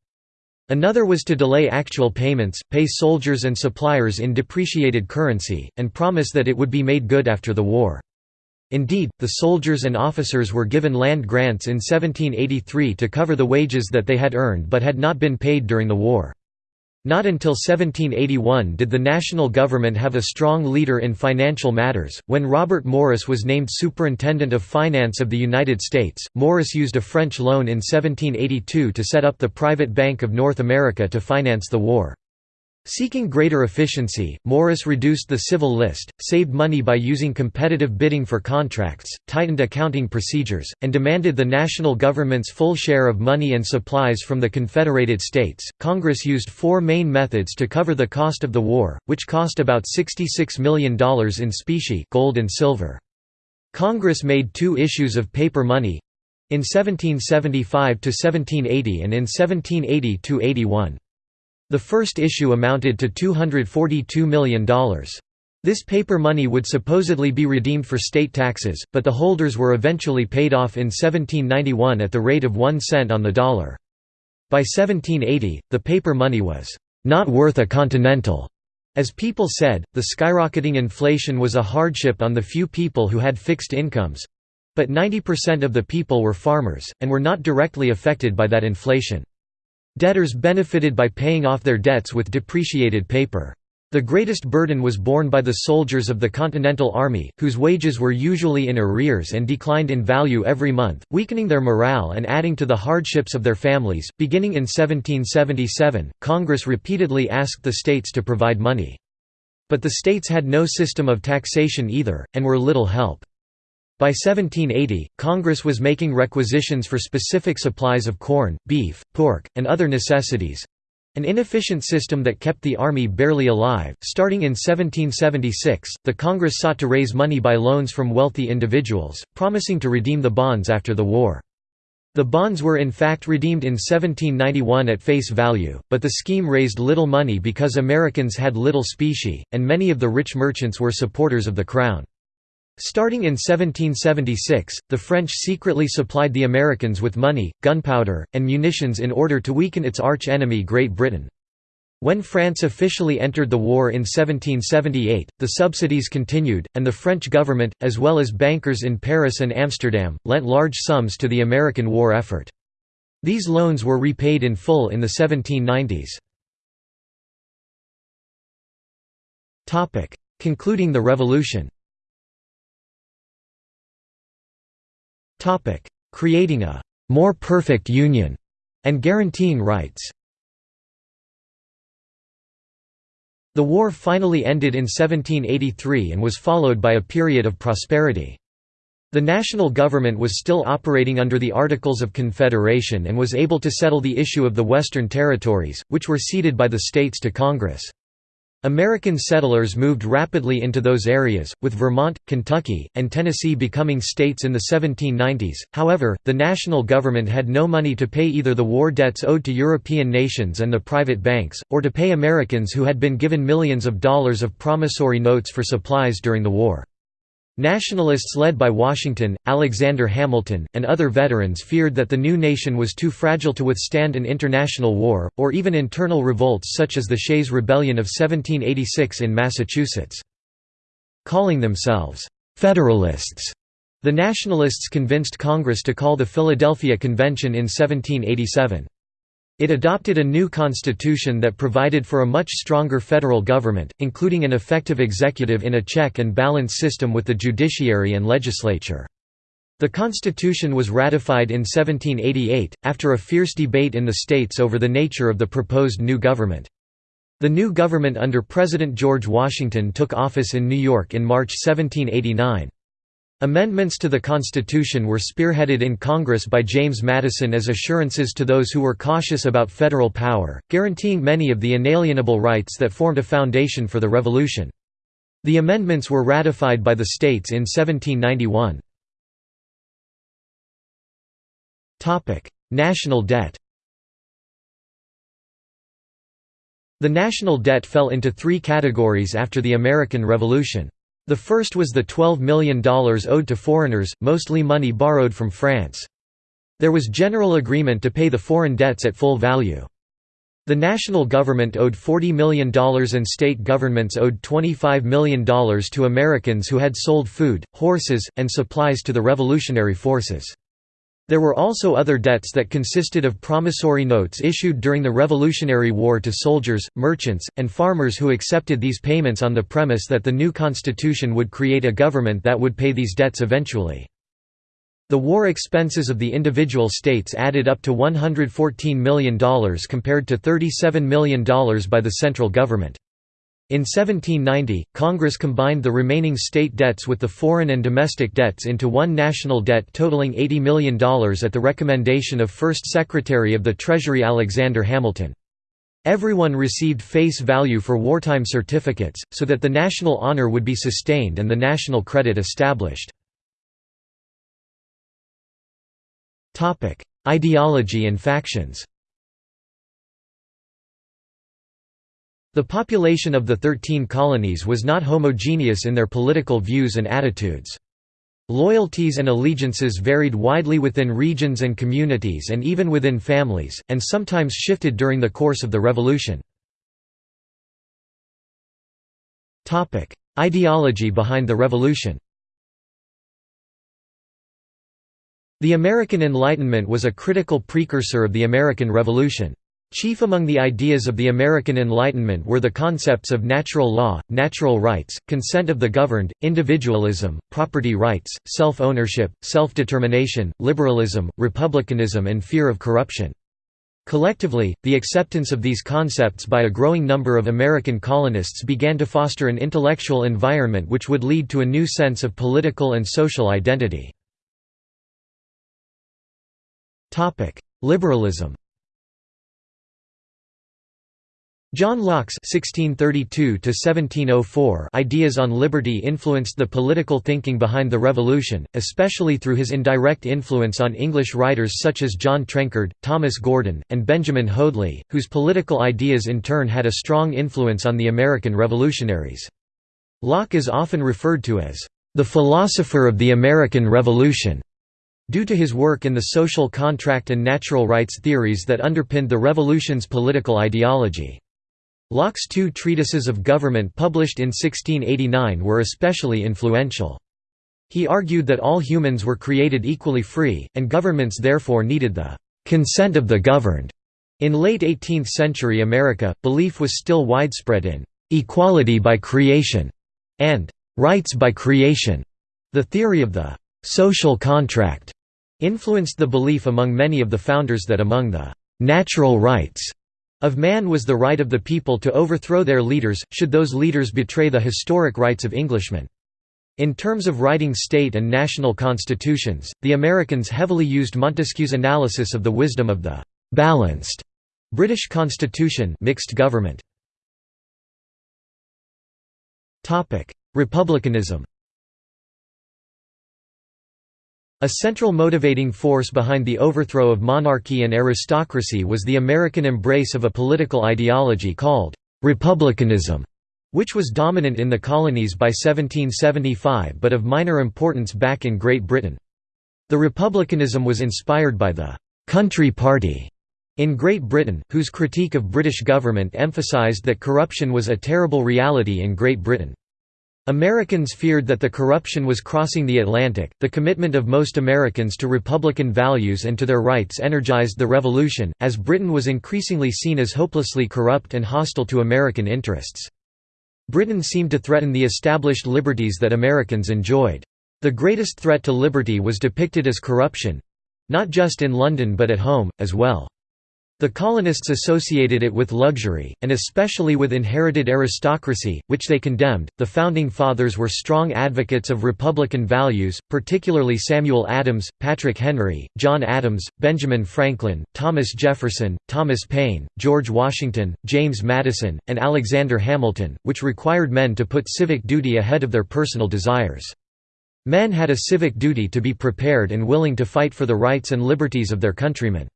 Another was to delay actual payments, pay soldiers and suppliers in depreciated currency, and promise that it would be made good after the war. Indeed, the soldiers and officers were given land grants in 1783 to cover the wages that they had earned but had not been paid during the war. Not until 1781 did the national government have a strong leader in financial matters. When Robert Morris was named Superintendent of Finance of the United States, Morris used a French loan in 1782 to set up the Private Bank of North America to finance the war. Seeking greater efficiency, Morris reduced the civil list, saved money by using competitive bidding for contracts, tightened accounting procedures, and demanded the national government's full share of money and supplies from the Confederated States. Congress used four main methods to cover the cost of the war, which cost about $66 million in specie gold and silver. Congress made two issues of paper money in 1775 to 1780 and in 1780 to 81. The first issue amounted to $242 million. This paper money would supposedly be redeemed for state taxes, but the holders were eventually paid off in 1791 at the rate of one cent on the dollar. By 1780, the paper money was not worth a continental. As people said, the skyrocketing inflation was a hardship on the few people who had fixed incomes. But 90% of the people were farmers, and were not directly affected by that inflation. Debtors benefited by paying off their debts with depreciated paper. The greatest burden was borne by the soldiers of the Continental Army, whose wages were usually in arrears and declined in value every month, weakening their morale and adding to the hardships of their families. Beginning in 1777, Congress repeatedly asked the states to provide money. But the states had no system of taxation either, and were little help. By 1780, Congress was making requisitions for specific supplies of corn, beef, pork, and other necessities an inefficient system that kept the Army barely alive. Starting in 1776, the Congress sought to raise money by loans from wealthy individuals, promising to redeem the bonds after the war. The bonds were in fact redeemed in 1791 at face value, but the scheme raised little money because Americans had little specie, and many of the rich merchants were supporters of the Crown. Starting in 1776, the French secretly supplied the Americans with money, gunpowder, and munitions in order to weaken its arch-enemy Great Britain. When France officially entered the war in 1778, the subsidies continued, and the French government, as well as bankers in Paris and Amsterdam, lent large sums to the American war effort. These loans were repaid in full in the 1790s. Concluding the revolution Creating a «more perfect union» and guaranteeing rights The war finally ended in 1783 and was followed by a period of prosperity. The national government was still operating under the Articles of Confederation and was able to settle the issue of the Western Territories, which were ceded by the states to Congress. American settlers moved rapidly into those areas, with Vermont, Kentucky, and Tennessee becoming states in the 1790s. However, the national government had no money to pay either the war debts owed to European nations and the private banks, or to pay Americans who had been given millions of dollars of promissory notes for supplies during the war. Nationalists led by Washington, Alexander Hamilton, and other veterans feared that the new nation was too fragile to withstand an international war, or even internal revolts such as the Shays' Rebellion of 1786 in Massachusetts. Calling themselves «Federalists», the Nationalists convinced Congress to call the Philadelphia Convention in 1787. It adopted a new constitution that provided for a much stronger federal government, including an effective executive in a check and balance system with the judiciary and legislature. The Constitution was ratified in 1788, after a fierce debate in the states over the nature of the proposed new government. The new government under President George Washington took office in New York in March 1789. Amendments to the Constitution were spearheaded in Congress by James Madison as assurances to those who were cautious about federal power, guaranteeing many of the inalienable rights that formed a foundation for the Revolution. The amendments were ratified by the states in 1791. National debt The national debt fell into three categories after the American Revolution. The first was the $12 million owed to foreigners, mostly money borrowed from France. There was general agreement to pay the foreign debts at full value. The national government owed $40 million and state governments owed $25 million to Americans who had sold food, horses, and supplies to the revolutionary forces. There were also other debts that consisted of promissory notes issued during the Revolutionary War to soldiers, merchants, and farmers who accepted these payments on the premise that the new constitution would create a government that would pay these debts eventually. The war expenses of the individual states added up to $114 million compared to $37 million by the central government. In 1790, Congress combined the remaining state debts with the foreign and domestic debts into one national debt totaling $80 million at the recommendation of First Secretary of the Treasury Alexander Hamilton. Everyone received face value for wartime certificates, so that the national honor would be sustained and the national credit established. Ideology and factions The population of the Thirteen Colonies was not homogeneous in their political views and attitudes. Loyalties and allegiances varied widely within regions and communities and even within families, and sometimes shifted during the course of the Revolution. Ideology behind the Revolution The American Enlightenment was a critical precursor of the American Revolution. Chief among the ideas of the American Enlightenment were the concepts of natural law, natural rights, consent of the governed, individualism, property rights, self-ownership, self-determination, liberalism, republicanism and fear of corruption. Collectively, the acceptance of these concepts by a growing number of American colonists began to foster an intellectual environment which would lead to a new sense of political and social identity. Liberalism John Locke's (1632–1704) ideas on liberty influenced the political thinking behind the Revolution, especially through his indirect influence on English writers such as John Trenchard, Thomas Gordon, and Benjamin Hoadly, whose political ideas in turn had a strong influence on the American revolutionaries. Locke is often referred to as the philosopher of the American Revolution due to his work in the social contract and natural rights theories that underpinned the Revolution's political ideology. Locke's two treatises of government published in 1689 were especially influential. He argued that all humans were created equally free, and governments therefore needed the consent of the governed. In late 18th century America, belief was still widespread in equality by creation and rights by creation. The theory of the social contract influenced the belief among many of the founders that among the natural rights of man was the right of the people to overthrow their leaders, should those leaders betray the historic rights of Englishmen. In terms of writing state and national constitutions, the Americans heavily used Montesquieu's analysis of the wisdom of the «balanced» British constitution mixed government. Republicanism A central motivating force behind the overthrow of monarchy and aristocracy was the American embrace of a political ideology called «republicanism», which was dominant in the colonies by 1775 but of minor importance back in Great Britain. The republicanism was inspired by the «country party» in Great Britain, whose critique of British government emphasised that corruption was a terrible reality in Great Britain. Americans feared that the corruption was crossing the Atlantic. The commitment of most Americans to Republican values and to their rights energized the Revolution, as Britain was increasingly seen as hopelessly corrupt and hostile to American interests. Britain seemed to threaten the established liberties that Americans enjoyed. The greatest threat to liberty was depicted as corruption not just in London but at home, as well. The colonists associated it with luxury, and especially with inherited aristocracy, which they condemned. The Founding Fathers were strong advocates of Republican values, particularly Samuel Adams, Patrick Henry, John Adams, Benjamin Franklin, Thomas Jefferson, Thomas Paine, George Washington, James Madison, and Alexander Hamilton, which required men to put civic duty ahead of their personal desires. Men had a civic duty to be prepared and willing to fight for the rights and liberties of their countrymen.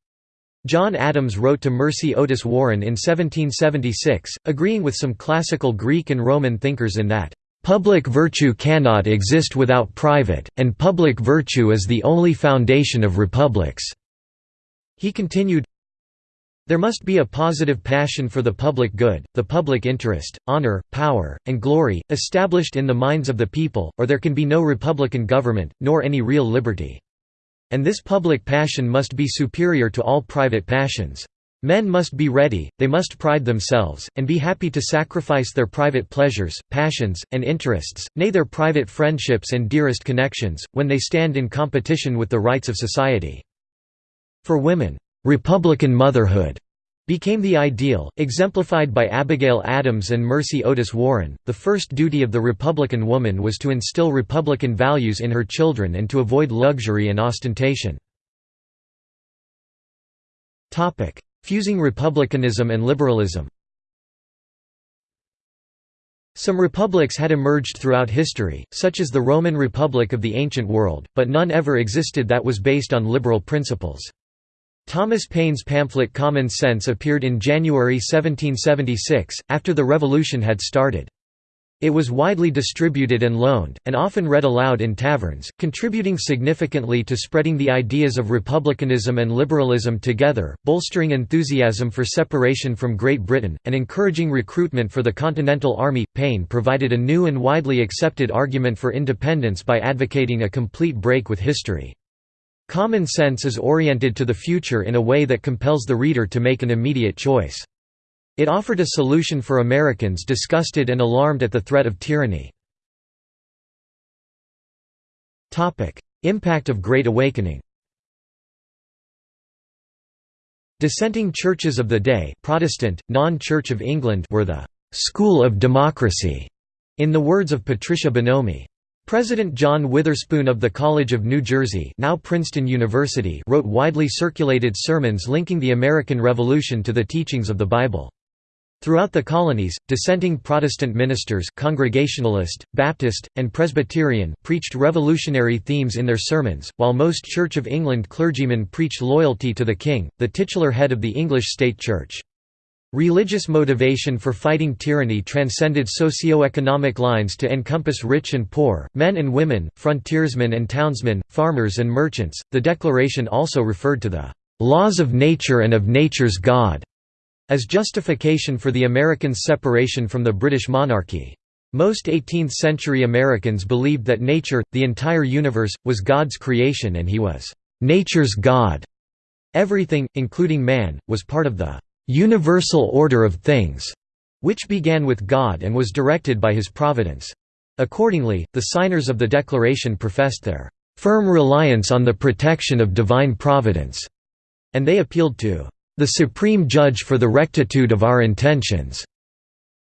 John Adams wrote to Mercy Otis Warren in 1776, agreeing with some classical Greek and Roman thinkers in that, "...public virtue cannot exist without private, and public virtue is the only foundation of republics." He continued, there must be a positive passion for the public good, the public interest, honor, power, and glory, established in the minds of the people, or there can be no republican government, nor any real liberty. And this public passion must be superior to all private passions. Men must be ready, they must pride themselves, and be happy to sacrifice their private pleasures, passions, and interests, nay their private friendships and dearest connections, when they stand in competition with the rights of society. For women, "'Republican motherhood' became the ideal, exemplified by Abigail Adams and Mercy Otis Warren. The first duty of the Republican woman was to instill Republican values in her children and to avoid luxury and ostentation. Topic: Fusing republicanism and liberalism. Some republics had emerged throughout history, such as the Roman Republic of the ancient world, but none ever existed that was based on liberal principles. Thomas Paine's pamphlet Common Sense appeared in January 1776, after the Revolution had started. It was widely distributed and loaned, and often read aloud in taverns, contributing significantly to spreading the ideas of republicanism and liberalism together, bolstering enthusiasm for separation from Great Britain, and encouraging recruitment for the Continental Army. Paine provided a new and widely accepted argument for independence by advocating a complete break with history. Common sense is oriented to the future in a way that compels the reader to make an immediate choice. It offered a solution for Americans disgusted and alarmed at the threat of tyranny. Impact of Great Awakening Dissenting churches of the day Protestant, non-Church of England were the «school of democracy», in the words of Patricia Bonomi. President John Witherspoon of the College of New Jersey now Princeton University wrote widely circulated sermons linking the American Revolution to the teachings of the Bible. Throughout the colonies, dissenting Protestant ministers Congregationalist, Baptist, and Presbyterian preached revolutionary themes in their sermons, while most Church of England clergymen preached loyalty to the king, the titular head of the English state church. Religious motivation for fighting tyranny transcended socio-economic lines to encompass rich and poor, men and women, frontiersmen and townsmen, farmers and merchants. The Declaration also referred to the laws of nature and of nature's God as justification for the Americans' separation from the British monarchy. Most 18th-century Americans believed that nature, the entire universe, was God's creation and he was nature's God. Everything, including man, was part of the universal order of things, which began with God and was directed by his providence. Accordingly, the signers of the Declaration professed their firm reliance on the protection of divine providence, and they appealed to the supreme judge for the rectitude of our intentions.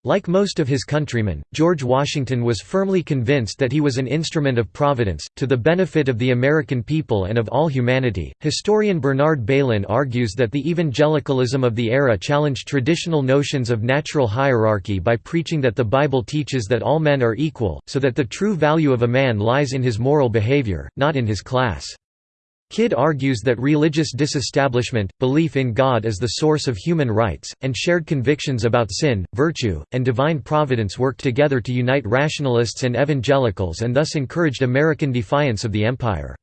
Like most of his countrymen, George Washington was firmly convinced that he was an instrument of providence, to the benefit of the American people and of all humanity. Historian Bernard Bailyn argues that the evangelicalism of the era challenged traditional notions of natural hierarchy by preaching that the Bible teaches that all men are equal, so that the true value of a man lies in his moral behavior, not in his class. Kidd argues that religious disestablishment, belief in God as the source of human rights, and shared convictions about sin, virtue, and divine providence worked together to unite rationalists and evangelicals and thus encouraged American defiance of the empire.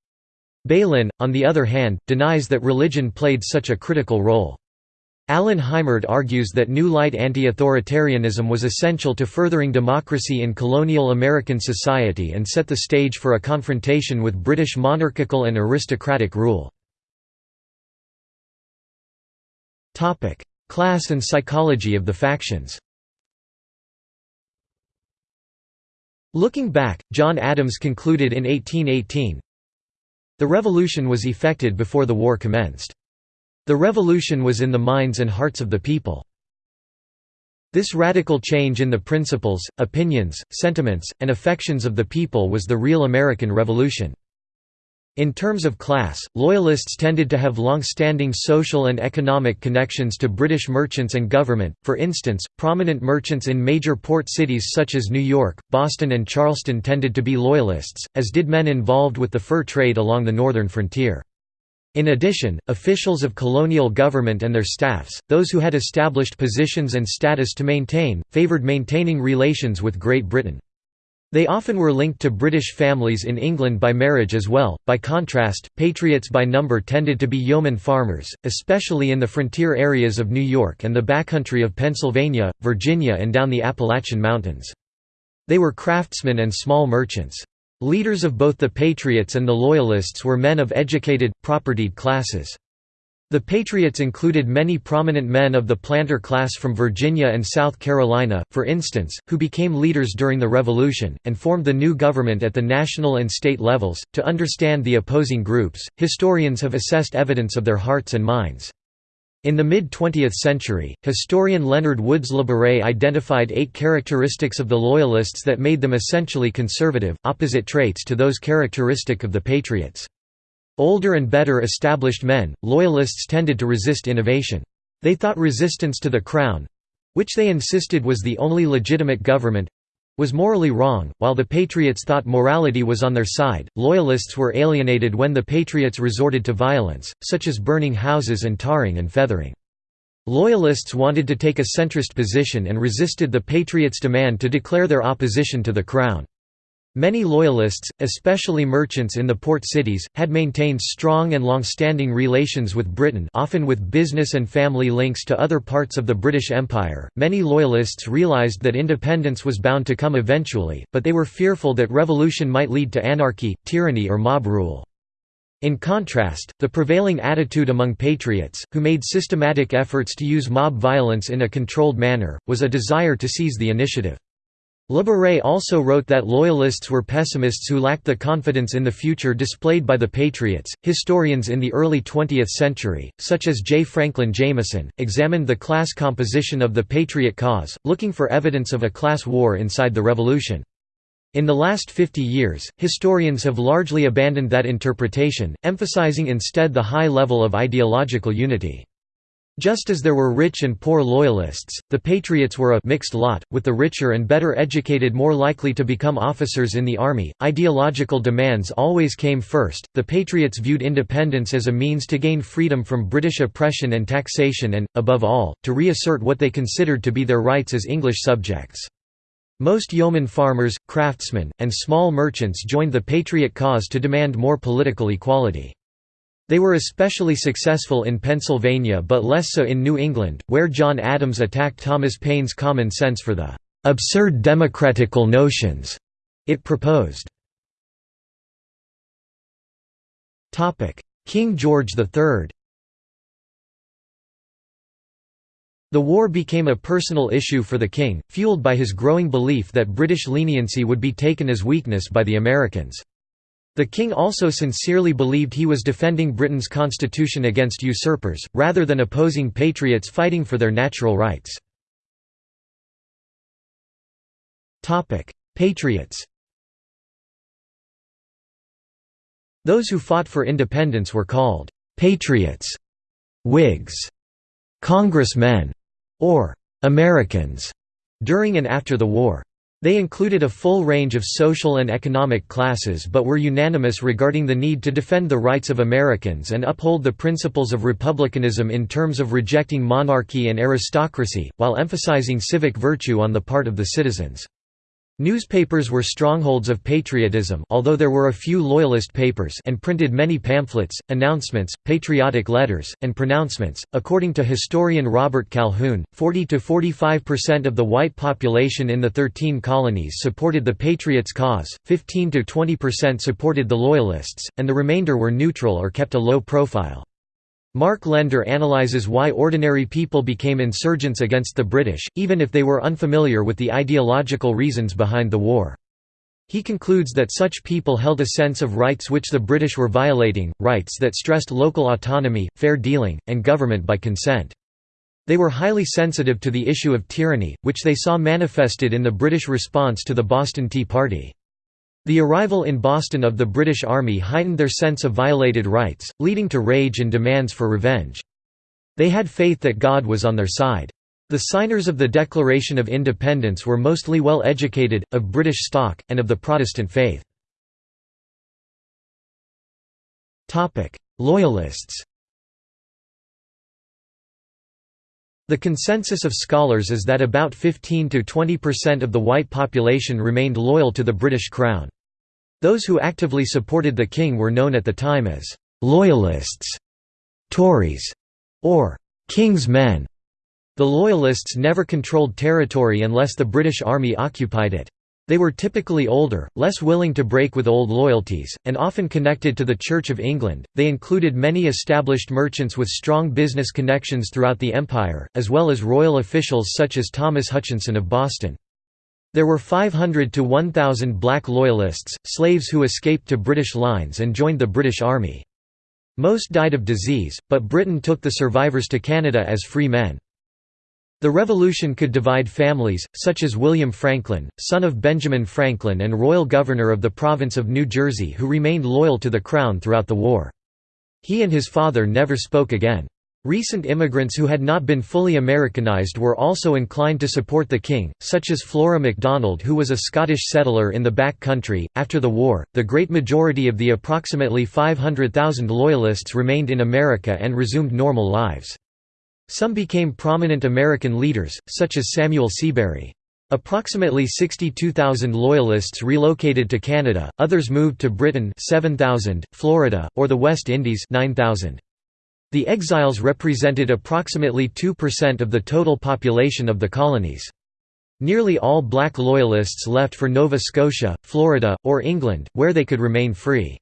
Bailyn, on the other hand, denies that religion played such a critical role. Alan Heimert argues that New Light anti-authoritarianism was essential to furthering democracy in colonial American society and set the stage for a confrontation with British monarchical and aristocratic rule. Class and psychology of the factions Looking back, John Adams concluded in 1818, The revolution was effected before the war commenced. The revolution was in the minds and hearts of the people. This radical change in the principles, opinions, sentiments, and affections of the people was the real American Revolution. In terms of class, Loyalists tended to have long-standing social and economic connections to British merchants and government, for instance, prominent merchants in major port cities such as New York, Boston and Charleston tended to be Loyalists, as did men involved with the fur trade along the northern frontier. In addition, officials of colonial government and their staffs, those who had established positions and status to maintain, favoured maintaining relations with Great Britain. They often were linked to British families in England by marriage as well. By contrast, patriots by number tended to be yeoman farmers, especially in the frontier areas of New York and the backcountry of Pennsylvania, Virginia, and down the Appalachian Mountains. They were craftsmen and small merchants. Leaders of both the Patriots and the Loyalists were men of educated, propertied classes. The Patriots included many prominent men of the planter class from Virginia and South Carolina, for instance, who became leaders during the Revolution, and formed the new government at the national and state levels. To understand the opposing groups, historians have assessed evidence of their hearts and minds. In the mid-20th century, historian Leonard Woods Labaree identified eight characteristics of the Loyalists that made them essentially conservative, opposite traits to those characteristic of the Patriots. Older and better established men, Loyalists tended to resist innovation. They thought resistance to the Crown—which they insisted was the only legitimate government, was morally wrong, while the Patriots thought morality was on their side. Loyalists were alienated when the Patriots resorted to violence, such as burning houses and tarring and feathering. Loyalists wanted to take a centrist position and resisted the Patriots' demand to declare their opposition to the Crown. Many Loyalists, especially merchants in the port cities, had maintained strong and long-standing relations with Britain often with business and family links to other parts of the British Empire. Many Loyalists realised that independence was bound to come eventually, but they were fearful that revolution might lead to anarchy, tyranny or mob rule. In contrast, the prevailing attitude among patriots, who made systematic efforts to use mob violence in a controlled manner, was a desire to seize the initiative. Labaree also wrote that Loyalists were pessimists who lacked the confidence in the future displayed by the Patriots. Historians in the early 20th century, such as J. Franklin Jameson, examined the class composition of the Patriot cause, looking for evidence of a class war inside the Revolution. In the last 50 years, historians have largely abandoned that interpretation, emphasizing instead the high level of ideological unity. Just as there were rich and poor loyalists, the Patriots were a mixed lot, with the richer and better educated more likely to become officers in the army. Ideological demands always came first. The Patriots viewed independence as a means to gain freedom from British oppression and taxation and, above all, to reassert what they considered to be their rights as English subjects. Most yeoman farmers, craftsmen, and small merchants joined the Patriot cause to demand more political equality. They were especially successful in Pennsylvania but less so in New England, where John Adams attacked Thomas Paine's common sense for the "...absurd democratical notions," it proposed. King George III The war became a personal issue for the king, fueled by his growing belief that British leniency would be taken as weakness by the Americans. The king also sincerely believed he was defending Britain's constitution against usurpers, rather than opposing patriots fighting for their natural rights. Patriots Those who fought for independence were called «patriots», «Whigs», «congressmen», or «Americans» during and after the war. They included a full range of social and economic classes but were unanimous regarding the need to defend the rights of Americans and uphold the principles of republicanism in terms of rejecting monarchy and aristocracy, while emphasizing civic virtue on the part of the citizens. Newspapers were strongholds of patriotism although there were a few loyalist papers and printed many pamphlets, announcements, patriotic letters, and pronouncements. According to historian Robert Calhoon, 40 to 45% of the white population in the 13 colonies supported the Patriots' cause, 15 to 20% supported the Loyalists, and the remainder were neutral or kept a low profile. Mark Lender analyzes why ordinary people became insurgents against the British, even if they were unfamiliar with the ideological reasons behind the war. He concludes that such people held a sense of rights which the British were violating, rights that stressed local autonomy, fair dealing, and government by consent. They were highly sensitive to the issue of tyranny, which they saw manifested in the British response to the Boston Tea Party. The arrival in Boston of the British Army heightened their sense of violated rights, leading to rage and demands for revenge. They had faith that God was on their side. The signers of the Declaration of Independence were mostly well educated, of British stock, and of the Protestant faith. Loyalists The consensus of scholars is that about 15 to 20% of the white population remained loyal to the British Crown. Those who actively supported the king were known at the time as «loyalists», «Tories» or «king's men». The Loyalists never controlled territory unless the British Army occupied it. They were typically older, less willing to break with old loyalties, and often connected to the Church of England. They included many established merchants with strong business connections throughout the Empire, as well as royal officials such as Thomas Hutchinson of Boston. There were 500 to 1,000 black Loyalists, slaves who escaped to British lines and joined the British Army. Most died of disease, but Britain took the survivors to Canada as free men. The Revolution could divide families, such as William Franklin, son of Benjamin Franklin and royal governor of the province of New Jersey who remained loyal to the Crown throughout the war. He and his father never spoke again. Recent immigrants who had not been fully Americanized were also inclined to support the king, such as Flora MacDonald, who was a Scottish settler in the back country. After the war, the great majority of the approximately 500,000 Loyalists remained in America and resumed normal lives. Some became prominent American leaders, such as Samuel Seabury. Approximately 62,000 Loyalists relocated to Canada, others moved to Britain 7,000, Florida, or the West Indies 9,000. The exiles represented approximately 2% of the total population of the colonies. Nearly all black Loyalists left for Nova Scotia, Florida, or England, where they could remain free.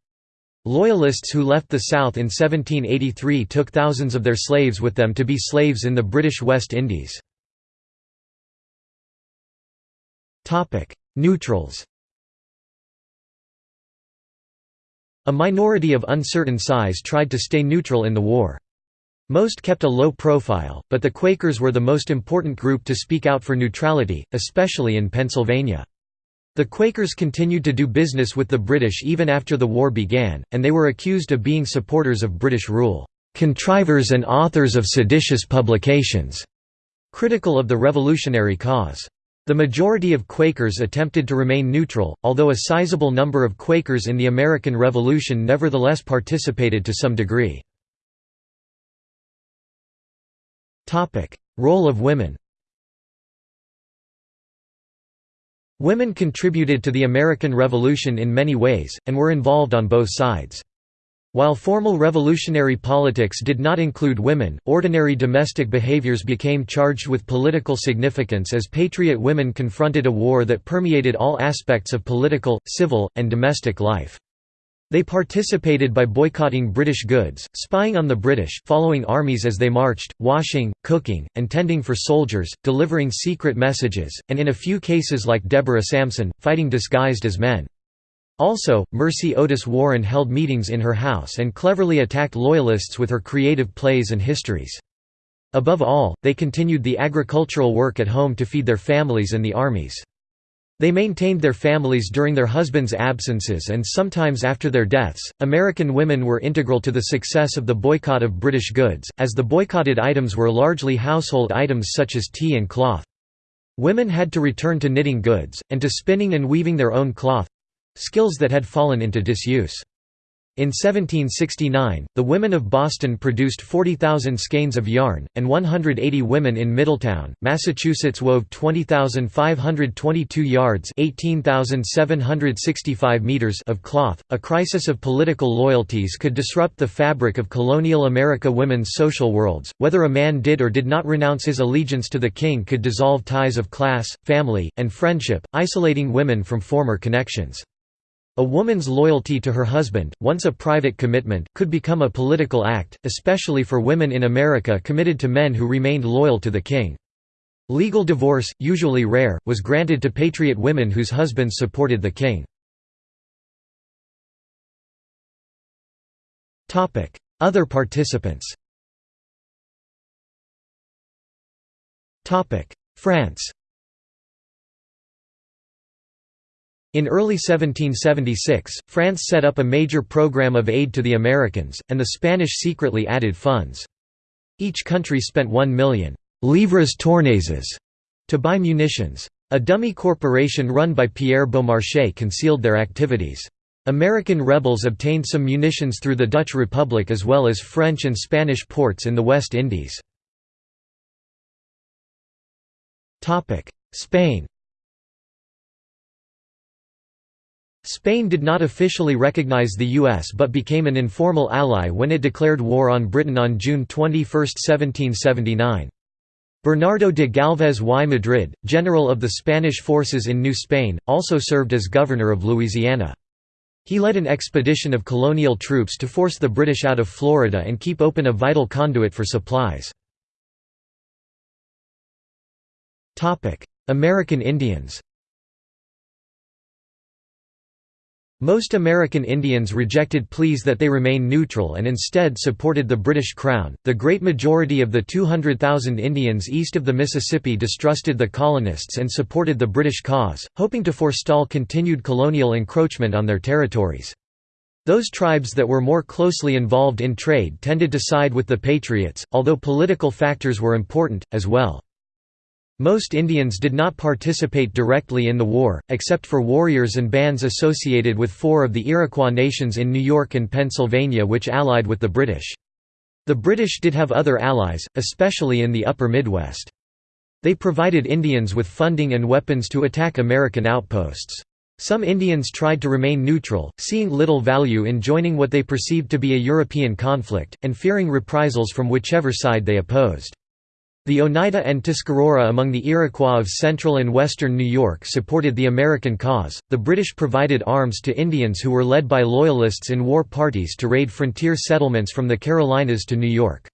Loyalists who left the South in 1783 took thousands of their slaves with them to be slaves in the British West Indies. Neutrals A minority of uncertain size tried to stay neutral in the war. Most kept a low profile, but the Quakers were the most important group to speak out for neutrality, especially in Pennsylvania. The Quakers continued to do business with the British even after the war began, and they were accused of being supporters of British rule, "...contrivers and authors of seditious publications", critical of the revolutionary cause. The majority of Quakers attempted to remain neutral, although a sizable number of Quakers in the American Revolution nevertheless participated to some degree. Role of women Women contributed to the American Revolution in many ways, and were involved on both sides. While formal revolutionary politics did not include women, ordinary domestic behaviors became charged with political significance as patriot women confronted a war that permeated all aspects of political, civil, and domestic life. They participated by boycotting British goods, spying on the British, following armies as they marched, washing, cooking, and tending for soldiers, delivering secret messages, and in a few cases like Deborah Sampson, fighting disguised as men. Also, Mercy Otis Warren held meetings in her house and cleverly attacked Loyalists with her creative plays and histories. Above all, they continued the agricultural work at home to feed their families and the armies. They maintained their families during their husbands' absences and sometimes after their deaths. American women were integral to the success of the boycott of British goods, as the boycotted items were largely household items such as tea and cloth. Women had to return to knitting goods, and to spinning and weaving their own cloth skills that had fallen into disuse. In 1769, the women of Boston produced 40,000 skeins of yarn, and 180 women in Middletown, Massachusetts wove 20,522 yards (18,765 meters) of cloth. A crisis of political loyalties could disrupt the fabric of colonial America women's social worlds. Whether a man did or did not renounce his allegiance to the king could dissolve ties of class, family, and friendship, isolating women from former connections. A woman's loyalty to her husband, once a private commitment, could become a political act, especially for women in America committed to men who remained loyal to the king. Legal divorce, usually rare, was granted to patriot women whose husbands supported the king. Other participants France In early 1776, France set up a major program of aid to the Americans, and the Spanish secretly added funds. Each country spent 1 million «livres tournaises» to buy munitions. A dummy corporation run by Pierre Beaumarchais concealed their activities. American rebels obtained some munitions through the Dutch Republic as well as French and Spanish ports in the West Indies. Spain Spain did not officially recognize the U.S. but became an informal ally when it declared war on Britain on June 21, 1779. Bernardo de Galvez y Madrid, general of the Spanish forces in New Spain, also served as governor of Louisiana. He led an expedition of colonial troops to force the British out of Florida and keep open a vital conduit for supplies. American Indians Most American Indians rejected pleas that they remain neutral and instead supported the British Crown. The great majority of the 200,000 Indians east of the Mississippi distrusted the colonists and supported the British cause, hoping to forestall continued colonial encroachment on their territories. Those tribes that were more closely involved in trade tended to side with the Patriots, although political factors were important, as well. Most Indians did not participate directly in the war, except for warriors and bands associated with four of the Iroquois nations in New York and Pennsylvania which allied with the British. The British did have other allies, especially in the upper Midwest. They provided Indians with funding and weapons to attack American outposts. Some Indians tried to remain neutral, seeing little value in joining what they perceived to be a European conflict, and fearing reprisals from whichever side they opposed. The Oneida and Tuscarora among the Iroquois of central and western New York supported the American cause. The British provided arms to Indians who were led by Loyalists in war parties to raid frontier settlements from the Carolinas to New York.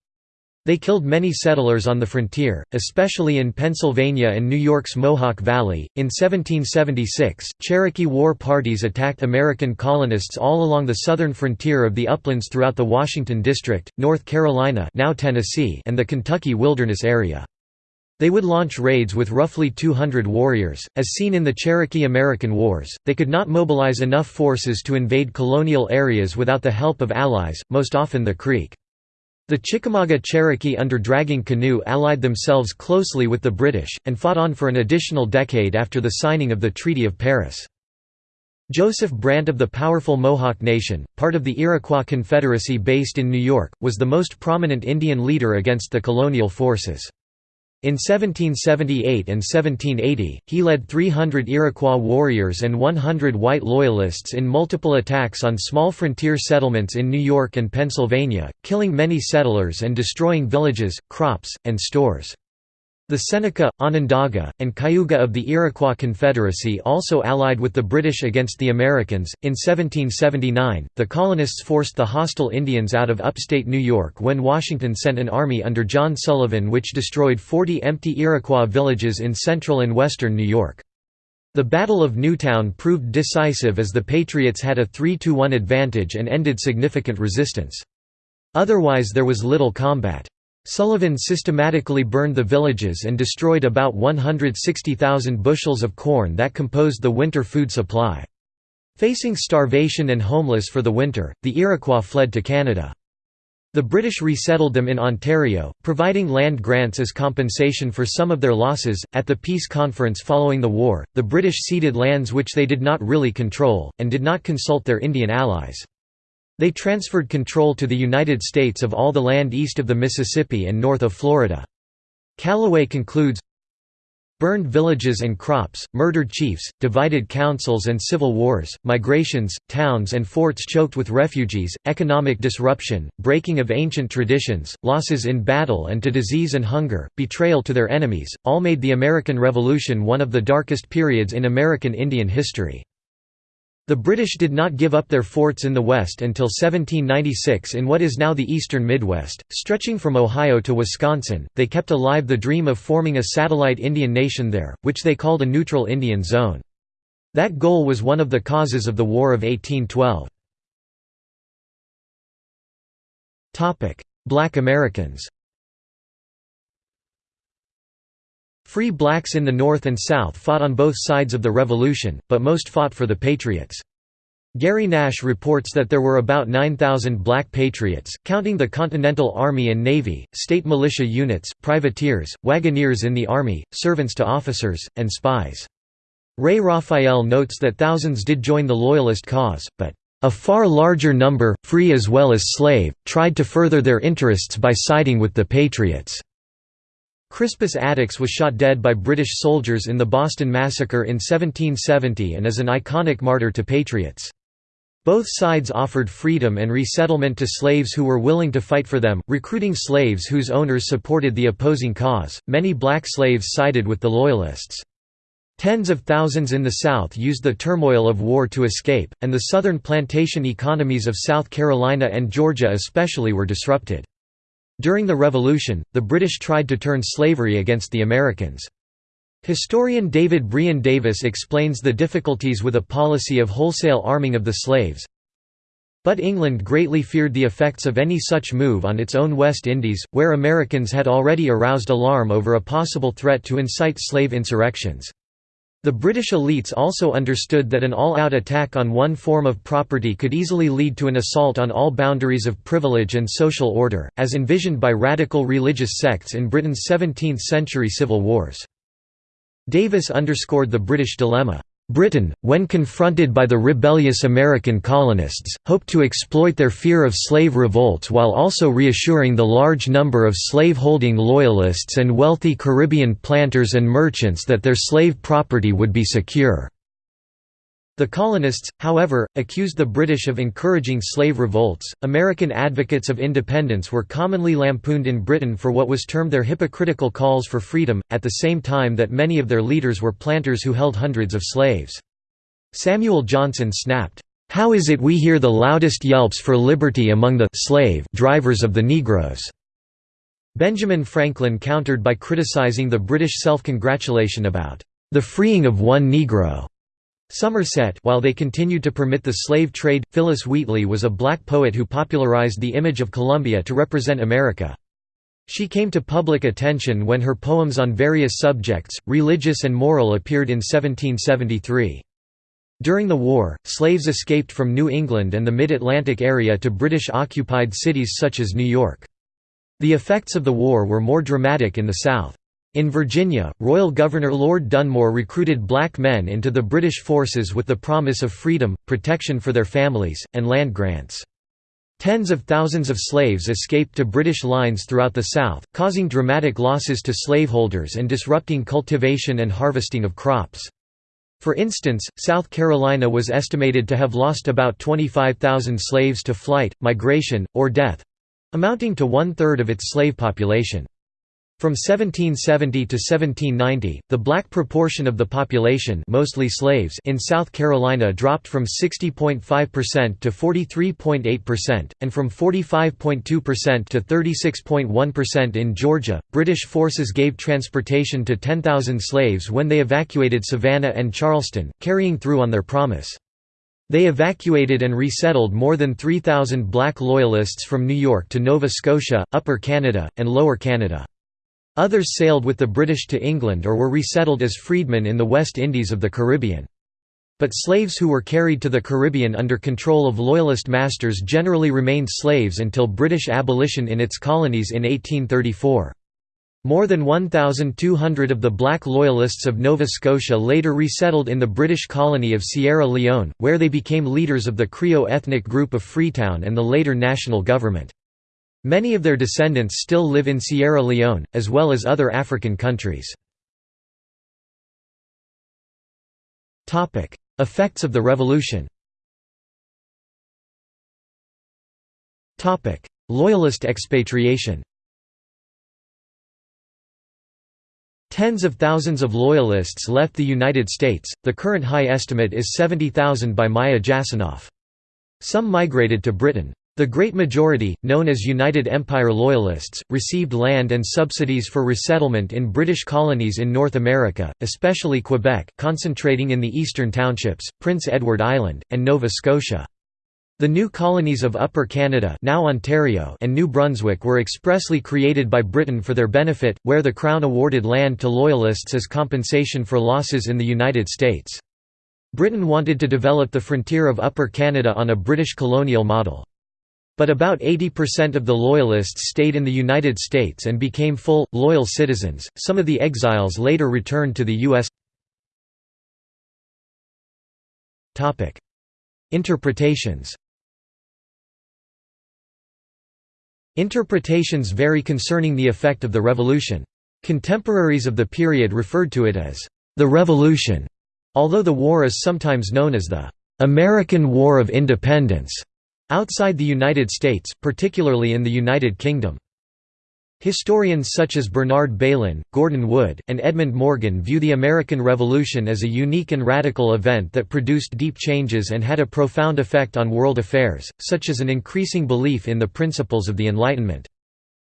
They killed many settlers on the frontier, especially in Pennsylvania and New York's Mohawk Valley. In 1776, Cherokee war parties attacked American colonists all along the southern frontier of the uplands throughout the Washington District, North Carolina, now Tennessee, and the Kentucky wilderness area. They would launch raids with roughly 200 warriors. As seen in the Cherokee American Wars, they could not mobilize enough forces to invade colonial areas without the help of allies, most often the Creek. The Chickamauga Cherokee under Dragging Canoe allied themselves closely with the British, and fought on for an additional decade after the signing of the Treaty of Paris. Joseph Brant of the powerful Mohawk Nation, part of the Iroquois Confederacy based in New York, was the most prominent Indian leader against the colonial forces. In 1778 and 1780, he led 300 Iroquois warriors and 100 white loyalists in multiple attacks on small frontier settlements in New York and Pennsylvania, killing many settlers and destroying villages, crops, and stores. The Seneca, Onondaga, and Cayuga of the Iroquois Confederacy also allied with the British against the Americans. In 1779, the colonists forced the hostile Indians out of upstate New York when Washington sent an army under John Sullivan which destroyed 40 empty Iroquois villages in central and western New York. The Battle of Newtown proved decisive as the Patriots had a 3–1 advantage and ended significant resistance. Otherwise there was little combat. Sullivan systematically burned the villages and destroyed about 160,000 bushels of corn that composed the winter food supply. Facing starvation and homeless for the winter, the Iroquois fled to Canada. The British resettled them in Ontario, providing land grants as compensation for some of their losses. At the peace conference following the war, the British ceded lands which they did not really control, and did not consult their Indian allies. They transferred control to the United States of all the land east of the Mississippi and north of Florida. Calloway concludes, Burned villages and crops, murdered chiefs, divided councils and civil wars, migrations, towns and forts choked with refugees, economic disruption, breaking of ancient traditions, losses in battle and to disease and hunger, betrayal to their enemies, all made the American Revolution one of the darkest periods in American Indian history. The British did not give up their forts in the west until 1796 in what is now the eastern Midwest, stretching from Ohio to Wisconsin. They kept alive the dream of forming a satellite Indian nation there, which they called a neutral Indian zone. That goal was one of the causes of the War of 1812. Black Americans Free blacks in the North and South fought on both sides of the Revolution, but most fought for the Patriots. Gary Nash reports that there were about 9,000 black patriots, counting the Continental Army and Navy, state militia units, privateers, wagoneers in the Army, servants to officers, and spies. Ray Raphael notes that thousands did join the Loyalist cause, but a far larger number, free as well as slave, tried to further their interests by siding with the Patriots. Crispus Attucks was shot dead by British soldiers in the Boston Massacre in 1770 and is an iconic martyr to patriots. Both sides offered freedom and resettlement to slaves who were willing to fight for them, recruiting slaves whose owners supported the opposing cause. Many black slaves sided with the Loyalists. Tens of thousands in the South used the turmoil of war to escape, and the southern plantation economies of South Carolina and Georgia especially were disrupted. During the Revolution, the British tried to turn slavery against the Americans. Historian David Brion Davis explains the difficulties with a policy of wholesale arming of the slaves. But England greatly feared the effects of any such move on its own West Indies, where Americans had already aroused alarm over a possible threat to incite slave insurrections. The British elites also understood that an all-out attack on one form of property could easily lead to an assault on all boundaries of privilege and social order, as envisioned by radical religious sects in Britain's 17th-century civil wars. Davis underscored the British dilemma. Britain, when confronted by the rebellious American colonists, hoped to exploit their fear of slave revolts while also reassuring the large number of slave-holding loyalists and wealthy Caribbean planters and merchants that their slave property would be secure. The colonists, however, accused the British of encouraging slave revolts. American advocates of independence were commonly lampooned in Britain for what was termed their hypocritical calls for freedom, at the same time that many of their leaders were planters who held hundreds of slaves. Samuel Johnson snapped, How is it we hear the loudest yelps for liberty among the slave drivers of the Negroes? Benjamin Franklin countered by criticizing the British self-congratulation about the freeing of one Negro. Somerset while they continued to permit the slave trade, Phillis Wheatley was a black poet who popularized the image of Columbia to represent America. She came to public attention when her poems on various subjects, religious and moral appeared in 1773. During the war, slaves escaped from New England and the mid-Atlantic area to British-occupied cities such as New York. The effects of the war were more dramatic in the South. In Virginia, Royal Governor Lord Dunmore recruited black men into the British forces with the promise of freedom, protection for their families, and land grants. Tens of thousands of slaves escaped to British lines throughout the South, causing dramatic losses to slaveholders and disrupting cultivation and harvesting of crops. For instance, South Carolina was estimated to have lost about 25,000 slaves to flight, migration, or death—amounting to one-third of its slave population. From 1770 to 1790, the black proportion of the population mostly slaves in South Carolina dropped from 60.5% to 43.8%, and from 45.2% to 36.1% in Georgia. British forces gave transportation to 10,000 slaves when they evacuated Savannah and Charleston, carrying through on their promise. They evacuated and resettled more than 3,000 black Loyalists from New York to Nova Scotia, Upper Canada, and Lower Canada. Others sailed with the British to England or were resettled as freedmen in the West Indies of the Caribbean. But slaves who were carried to the Caribbean under control of Loyalist masters generally remained slaves until British abolition in its colonies in 1834. More than 1,200 of the black Loyalists of Nova Scotia later resettled in the British colony of Sierra Leone, where they became leaders of the Creole ethnic group of Freetown and the later national government. Many of their descendants still live in Sierra Leone, as well as other African countries. Effects of the revolution Loyalist expatriation Tens of thousands of Loyalists left the United States, the current high estimate is 70,000 by Maya Jasanoff. Some migrated to Britain. The great majority, known as United Empire Loyalists, received land and subsidies for resettlement in British colonies in North America, especially Quebec concentrating in the eastern townships, Prince Edward Island, and Nova Scotia. The new colonies of Upper Canada now Ontario and New Brunswick were expressly created by Britain for their benefit, where the Crown awarded land to Loyalists as compensation for losses in the United States. Britain wanted to develop the frontier of Upper Canada on a British colonial model. But about 80% of the Loyalists stayed in the United States and became full, loyal citizens. Some of the exiles later returned to the U.S. Interpretations Interpretations vary concerning the effect of the revolution. Contemporaries of the period referred to it as the Revolution, although the war is sometimes known as the American War of Independence. Outside the United States, particularly in the United Kingdom. Historians such as Bernard Bailyn, Gordon Wood, and Edmund Morgan view the American Revolution as a unique and radical event that produced deep changes and had a profound effect on world affairs, such as an increasing belief in the principles of the Enlightenment.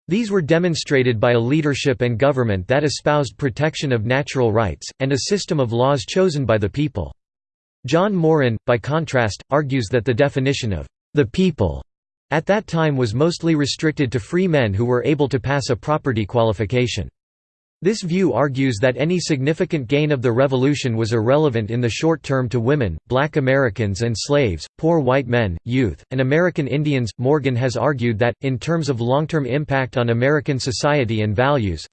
These were demonstrated by a leadership and government that espoused protection of natural rights, and a system of laws chosen by the people. John Murrin, by contrast, argues that the definition of the people at that time was mostly restricted to free men who were able to pass a property qualification. This view argues that any significant gain of the revolution was irrelevant in the short term to women, black Americans and slaves, poor white men, youth, and American Indians. Morgan has argued that, in terms of long-term impact on American society and values,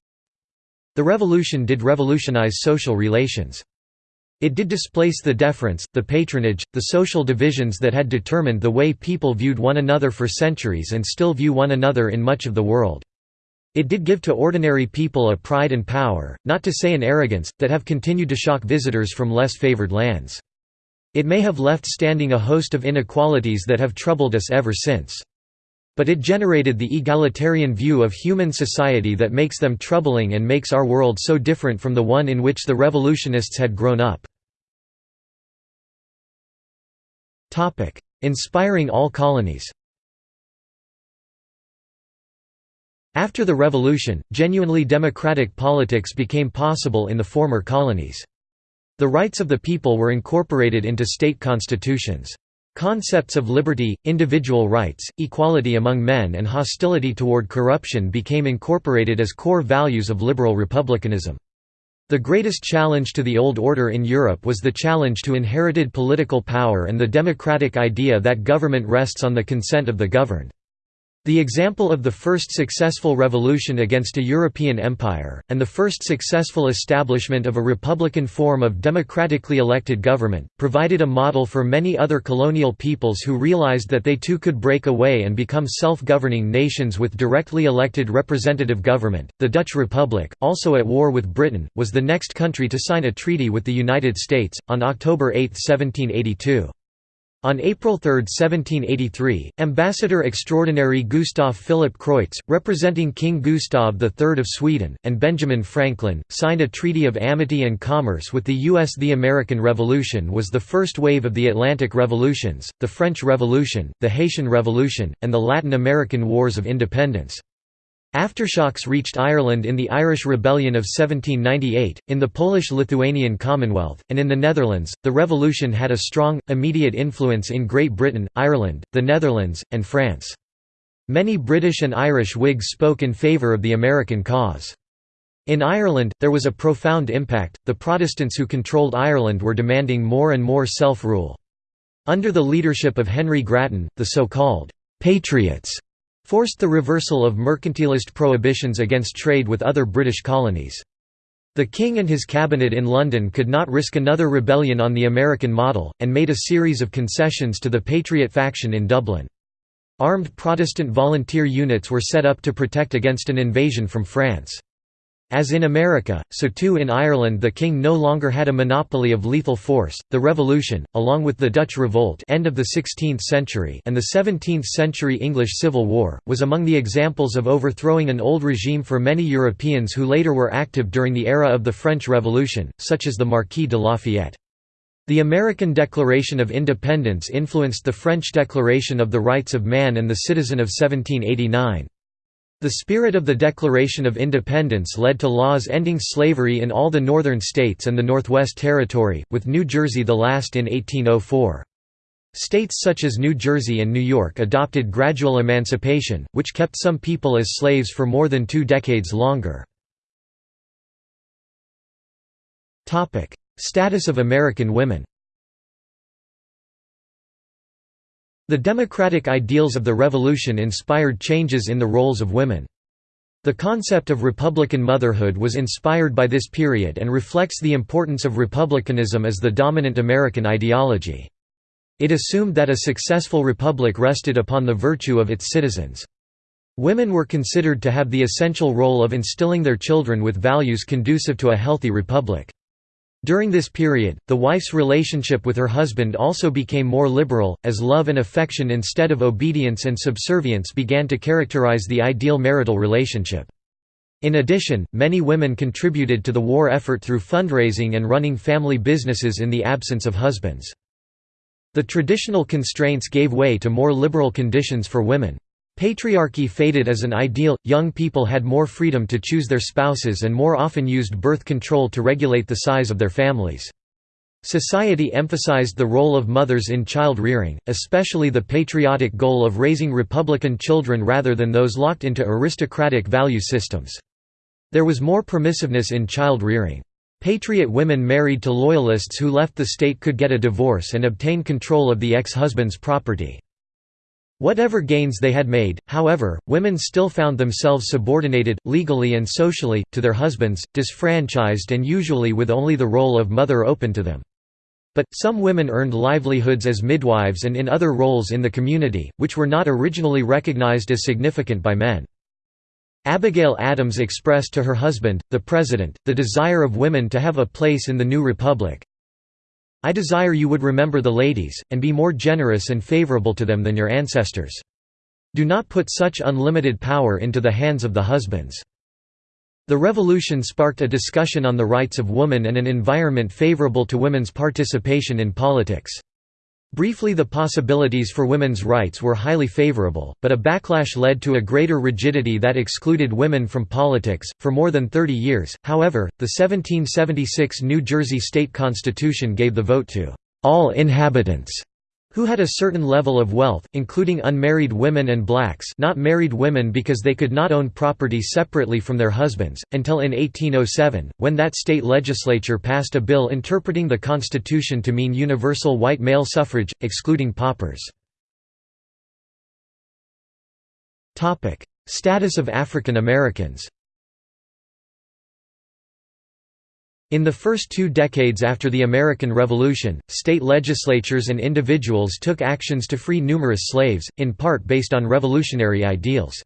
the revolution did revolutionize social relations. It did displace the deference, the patronage, the social divisions that had determined the way people viewed one another for centuries and still view one another in much of the world. It did give to ordinary people a pride and power, not to say an arrogance, that have continued to shock visitors from less favored lands. It may have left standing a host of inequalities that have troubled us ever since. But it generated the egalitarian view of human society that makes them troubling and makes our world so different from the one in which the revolutionists had grown up. Inspiring all colonies After the revolution, genuinely democratic politics became possible in the former colonies. The rights of the people were incorporated into state constitutions. Concepts of liberty, individual rights, equality among men and hostility toward corruption became incorporated as core values of liberal republicanism. The greatest challenge to the old order in Europe was the challenge to inherited political power and the democratic idea that government rests on the consent of the governed. The example of the first successful revolution against a European empire, and the first successful establishment of a republican form of democratically elected government, provided a model for many other colonial peoples who realized that they too could break away and become self-governing nations with directly elected representative government. The Dutch Republic, also at war with Britain, was the next country to sign a treaty with the United States, on October 8, 1782. On April 3, 1783, Ambassador Extraordinary Gustav Philip Creutz, representing King Gustav III of Sweden, and Benjamin Franklin, signed a treaty of amity and commerce with the U.S. The American Revolution was the first wave of the Atlantic Revolutions, the French Revolution, the Haitian Revolution, and the Latin American Wars of Independence. Aftershocks reached Ireland in the Irish Rebellion of 1798, in the Polish-Lithuanian Commonwealth, and in the Netherlands. The revolution had a strong, immediate influence in Great Britain, Ireland, the Netherlands, and France. Many British and Irish Whigs spoke in favour of the American cause. In Ireland, there was a profound impact, the Protestants who controlled Ireland were demanding more and more self-rule. Under the leadership of Henry Grattan, the so-called «patriots» forced the reversal of mercantilist prohibitions against trade with other British colonies. The King and his cabinet in London could not risk another rebellion on the American model, and made a series of concessions to the Patriot faction in Dublin. Armed Protestant volunteer units were set up to protect against an invasion from France. As in America, so too in Ireland the king no longer had a monopoly of lethal force. The revolution, along with the Dutch revolt end of the 16th century and the 17th century English Civil War, was among the examples of overthrowing an old regime for many Europeans who later were active during the era of the French Revolution, such as the Marquis de Lafayette. The American Declaration of Independence influenced the French Declaration of the Rights of Man and the Citizen of 1789. The spirit of the Declaration of Independence led to laws ending slavery in all the northern states and the Northwest Territory, with New Jersey the last in 1804. States such as New Jersey and New York adopted gradual emancipation, which kept some people as slaves for more than two decades longer. Status of American women The democratic ideals of the Revolution inspired changes in the roles of women. The concept of Republican motherhood was inspired by this period and reflects the importance of republicanism as the dominant American ideology. It assumed that a successful republic rested upon the virtue of its citizens. Women were considered to have the essential role of instilling their children with values conducive to a healthy republic. During this period, the wife's relationship with her husband also became more liberal, as love and affection instead of obedience and subservience began to characterize the ideal marital relationship. In addition, many women contributed to the war effort through fundraising and running family businesses in the absence of husbands. The traditional constraints gave way to more liberal conditions for women. Patriarchy faded as an ideal, young people had more freedom to choose their spouses and more often used birth control to regulate the size of their families. Society emphasized the role of mothers in child rearing, especially the patriotic goal of raising republican children rather than those locked into aristocratic value systems. There was more permissiveness in child rearing. Patriot women married to loyalists who left the state could get a divorce and obtain control of the ex-husband's property. Whatever gains they had made, however, women still found themselves subordinated, legally and socially, to their husbands, disfranchised and usually with only the role of mother open to them. But, some women earned livelihoods as midwives and in other roles in the community, which were not originally recognized as significant by men. Abigail Adams expressed to her husband, the President, the desire of women to have a place in the new republic, I desire you would remember the ladies, and be more generous and favorable to them than your ancestors. Do not put such unlimited power into the hands of the husbands. The revolution sparked a discussion on the rights of women and an environment favorable to women's participation in politics. Briefly the possibilities for women's rights were highly favorable, but a backlash led to a greater rigidity that excluded women from politics. For more than 30 years, however, the 1776 New Jersey state constitution gave the vote to all inhabitants who had a certain level of wealth, including unmarried women and blacks not married women because they could not own property separately from their husbands, until in 1807, when that state legislature passed a bill interpreting the Constitution to mean universal white male suffrage, excluding paupers. Status of African Americans In the first two decades after the American Revolution, state legislatures and individuals took actions to free numerous slaves, in part based on revolutionary ideals.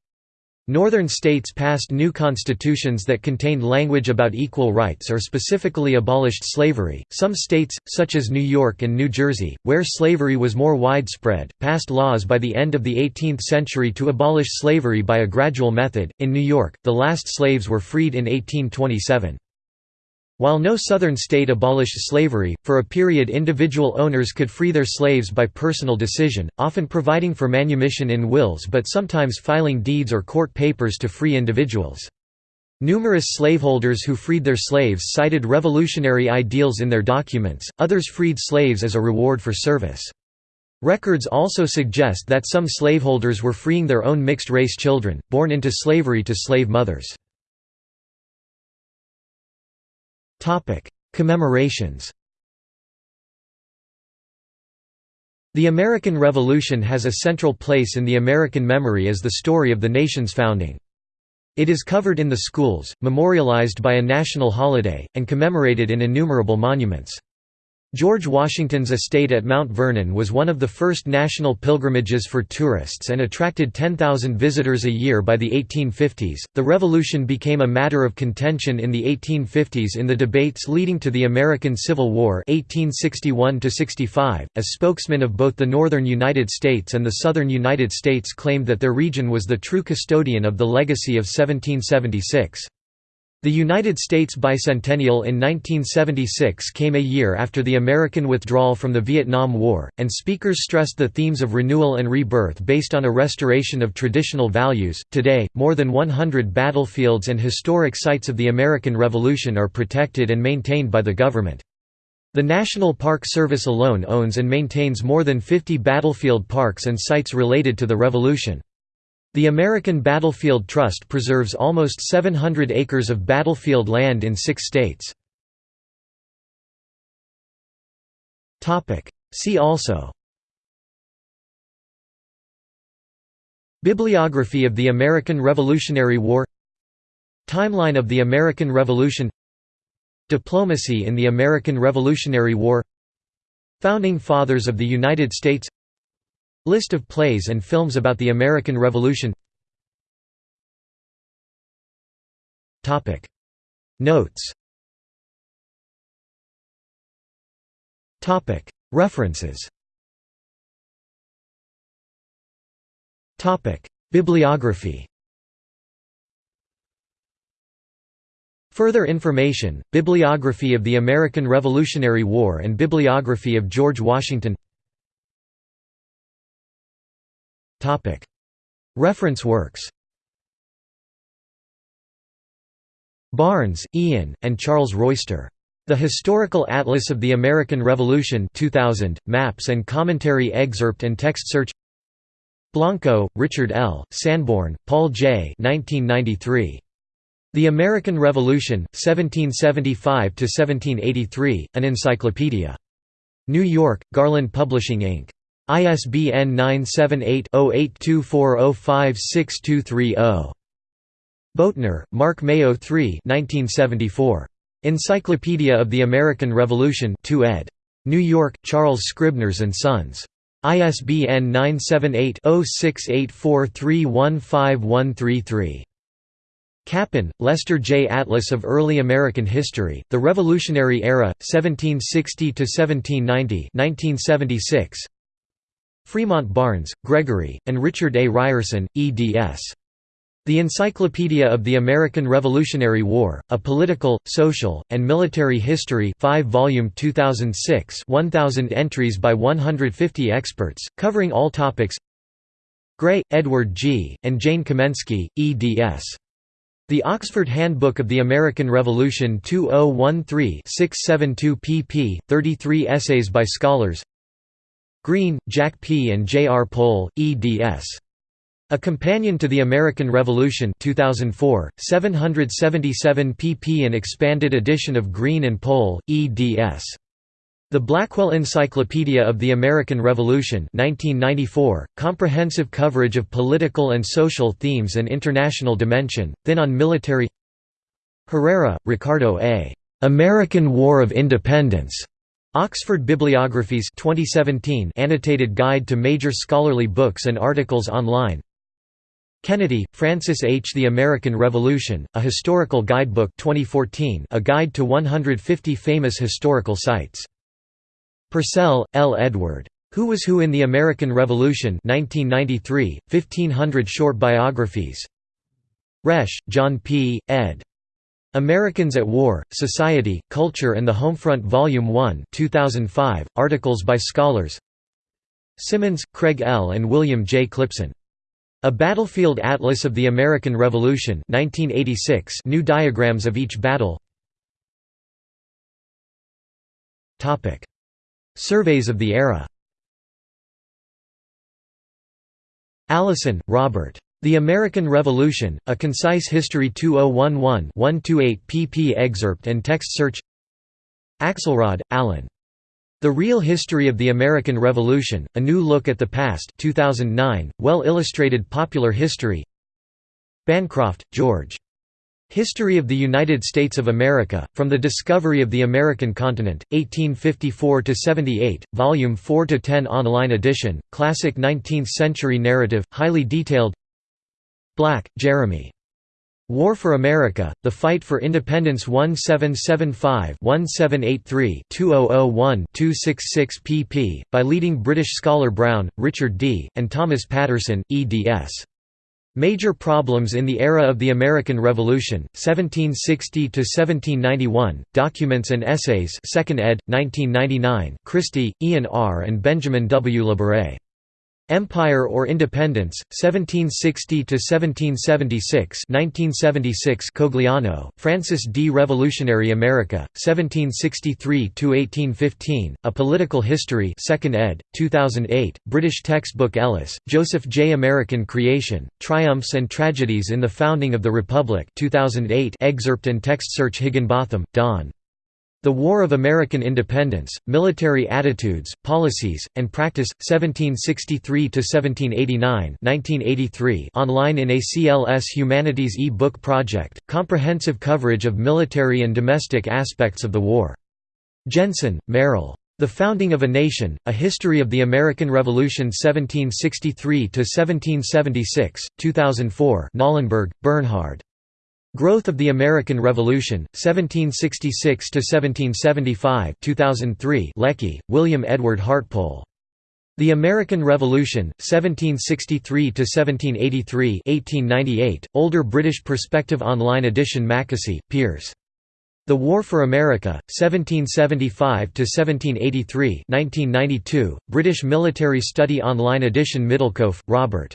Northern states passed new constitutions that contained language about equal rights or specifically abolished slavery. Some states, such as New York and New Jersey, where slavery was more widespread, passed laws by the end of the 18th century to abolish slavery by a gradual method. In New York, the last slaves were freed in 1827. While no Southern state abolished slavery, for a period individual owners could free their slaves by personal decision, often providing for manumission in wills but sometimes filing deeds or court papers to free individuals. Numerous slaveholders who freed their slaves cited revolutionary ideals in their documents, others freed slaves as a reward for service. Records also suggest that some slaveholders were freeing their own mixed-race children, born into slavery to slave mothers. Commemorations The American Revolution has a central place in the American memory as the story of the nation's founding. It is covered in the schools, memorialized by a national holiday, and commemorated in innumerable monuments. George Washington's estate at Mount Vernon was one of the first national pilgrimages for tourists and attracted 10,000 visitors a year by the 1850s. The Revolution became a matter of contention in the 1850s in the debates leading to the American Civil War (1861–65). As spokesmen of both the northern United States and the southern United States claimed that their region was the true custodian of the legacy of 1776. The United States bicentennial in 1976 came a year after the American withdrawal from the Vietnam War, and speakers stressed the themes of renewal and rebirth based on a restoration of traditional values. Today, more than 100 battlefields and historic sites of the American Revolution are protected and maintained by the government. The National Park Service alone owns and maintains more than 50 battlefield parks and sites related to the Revolution. The American Battlefield Trust preserves almost 700 acres of battlefield land in six states. See also Bibliography of the American Revolutionary War Timeline of the American Revolution Diplomacy in the American Revolutionary War Founding Fathers of the United States List of plays and films about the American Revolution. Notes. References. Bibliography. Further information, Bibliography of the American Revolutionary War and Bibliography of George Washington Reference works Barnes, Ian, and Charles Royster. The Historical Atlas of the American Revolution 2000, maps and commentary excerpt and text search Blanco, Richard L., Sanborn, Paul J. 1993. The American Revolution, 1775–1783, An Encyclopedia. New York, Garland Publishing Inc. ISBN 978-0824056230. Boatner, Mark Mayo III 1974. Encyclopedia of the American Revolution 2 ed. New York, Charles Scribners & Sons. ISBN 978-0684315133. Cappon, Lester J. Atlas of Early American History, The Revolutionary Era, 1760–1790 1976. Fremont Barnes, Gregory, and Richard A. Ryerson, eds. The Encyclopedia of the American Revolutionary War, A Political, Social, and Military History 5 volume 2006 1000 entries by 150 experts, covering all topics Gray, Edward G., and Jane Kamensky, eds. The Oxford Handbook of the American Revolution 2013-672 pp. 33 essays by scholars Greene, Jack P. and J. R. Pole, eds. A Companion to the American Revolution 2004, 777 pp. An expanded edition of Greene and Pole, eds. The Blackwell Encyclopedia of the American Revolution 1994, comprehensive coverage of political and social themes and international dimension, thin on military Herrera, Ricardo A. American War of Independence. Oxford Bibliographies 2017 annotated guide to major scholarly books and articles online Kennedy, Francis H. The American Revolution, A Historical Guidebook 2014 a guide to 150 famous historical sites. Purcell, L. Edward. Who Was Who in the American Revolution 1993, 1500 short biographies Resch, John P., ed. Americans at War, Society, Culture and the Homefront Volume 1 2005, articles by scholars Symonds, Craig L. and William J. Clipson. A Battlefield Atlas of the American Revolution 1986 new diagrams of each battle Surveys of the era Allison, Robert. The American Revolution, A Concise History 2011-128 pp excerpt and text search Axelrod, Alan. The Real History of the American Revolution, A New Look at the Past 2009, well-illustrated popular history Bancroft, George. History of the United States of America, From the Discovery of the American Continent, 1854–78, Volume 4–10 online edition, classic 19th-century narrative, highly detailed Black, Jeremy. War for America, The Fight for Independence 1775-1783-2001-266 pp. by leading British scholar Brown, Richard D., and Thomas Patterson, eds. Major Problems in the Era of the American Revolution, 1760–1791, Documents and Essays 2nd ed., 1999 Christie, Ian R. and Benjamin W. Labaree. Empire or Independence, 1760–1776 1976 Cogliano, Francis D. Revolutionary America, 1763–1815, A Political History 2nd ed., 2008, British textbook Ellis, Joseph J. American Creation, Triumphs and Tragedies in the Founding of the Republic 2008 excerpt and text search Higginbotham, Don. The War of American Independence, Military Attitudes, Policies, and Practice, 1763–1789 online in ACLS Humanities e-book project, comprehensive coverage of military and domestic aspects of the war. Jensen, Merrill. The Founding of a Nation, A History of the American Revolution 1763–1776, 2004 Knollenberg, Bernhard. Growth of the American Revolution, 1766–1775 2003 Lecky, William Edward Hartpole. The American Revolution, 1763–1783 1898, Older British Perspective Online edition Mackesy, Piers. The War for America, 1775–1783 1992, British Military Study Online edition Middlekauff, Robert.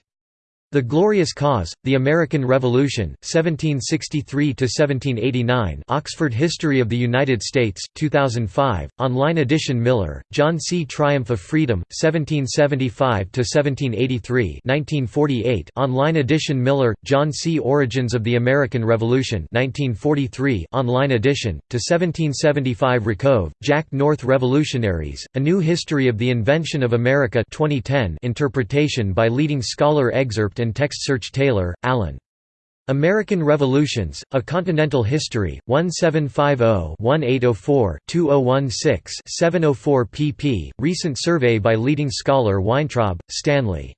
The Glorious Cause, The American Revolution, 1763–1789 Oxford History of the United States, 2005, online edition Miller, John C. Triumph of Freedom, 1775–1783 1948 online edition Miller, John C. Origins of the American Revolution 1943 online edition, to 1775 Rakove, Jack North Revolutionaries, A New History of the Invention of America 2010 interpretation by leading scholar excerpt and text search Taylor, Alan. American Revolutions, A Continental History, 1750-1804-2016-704 pp. Recent survey by leading scholar Weintraub, Stanley.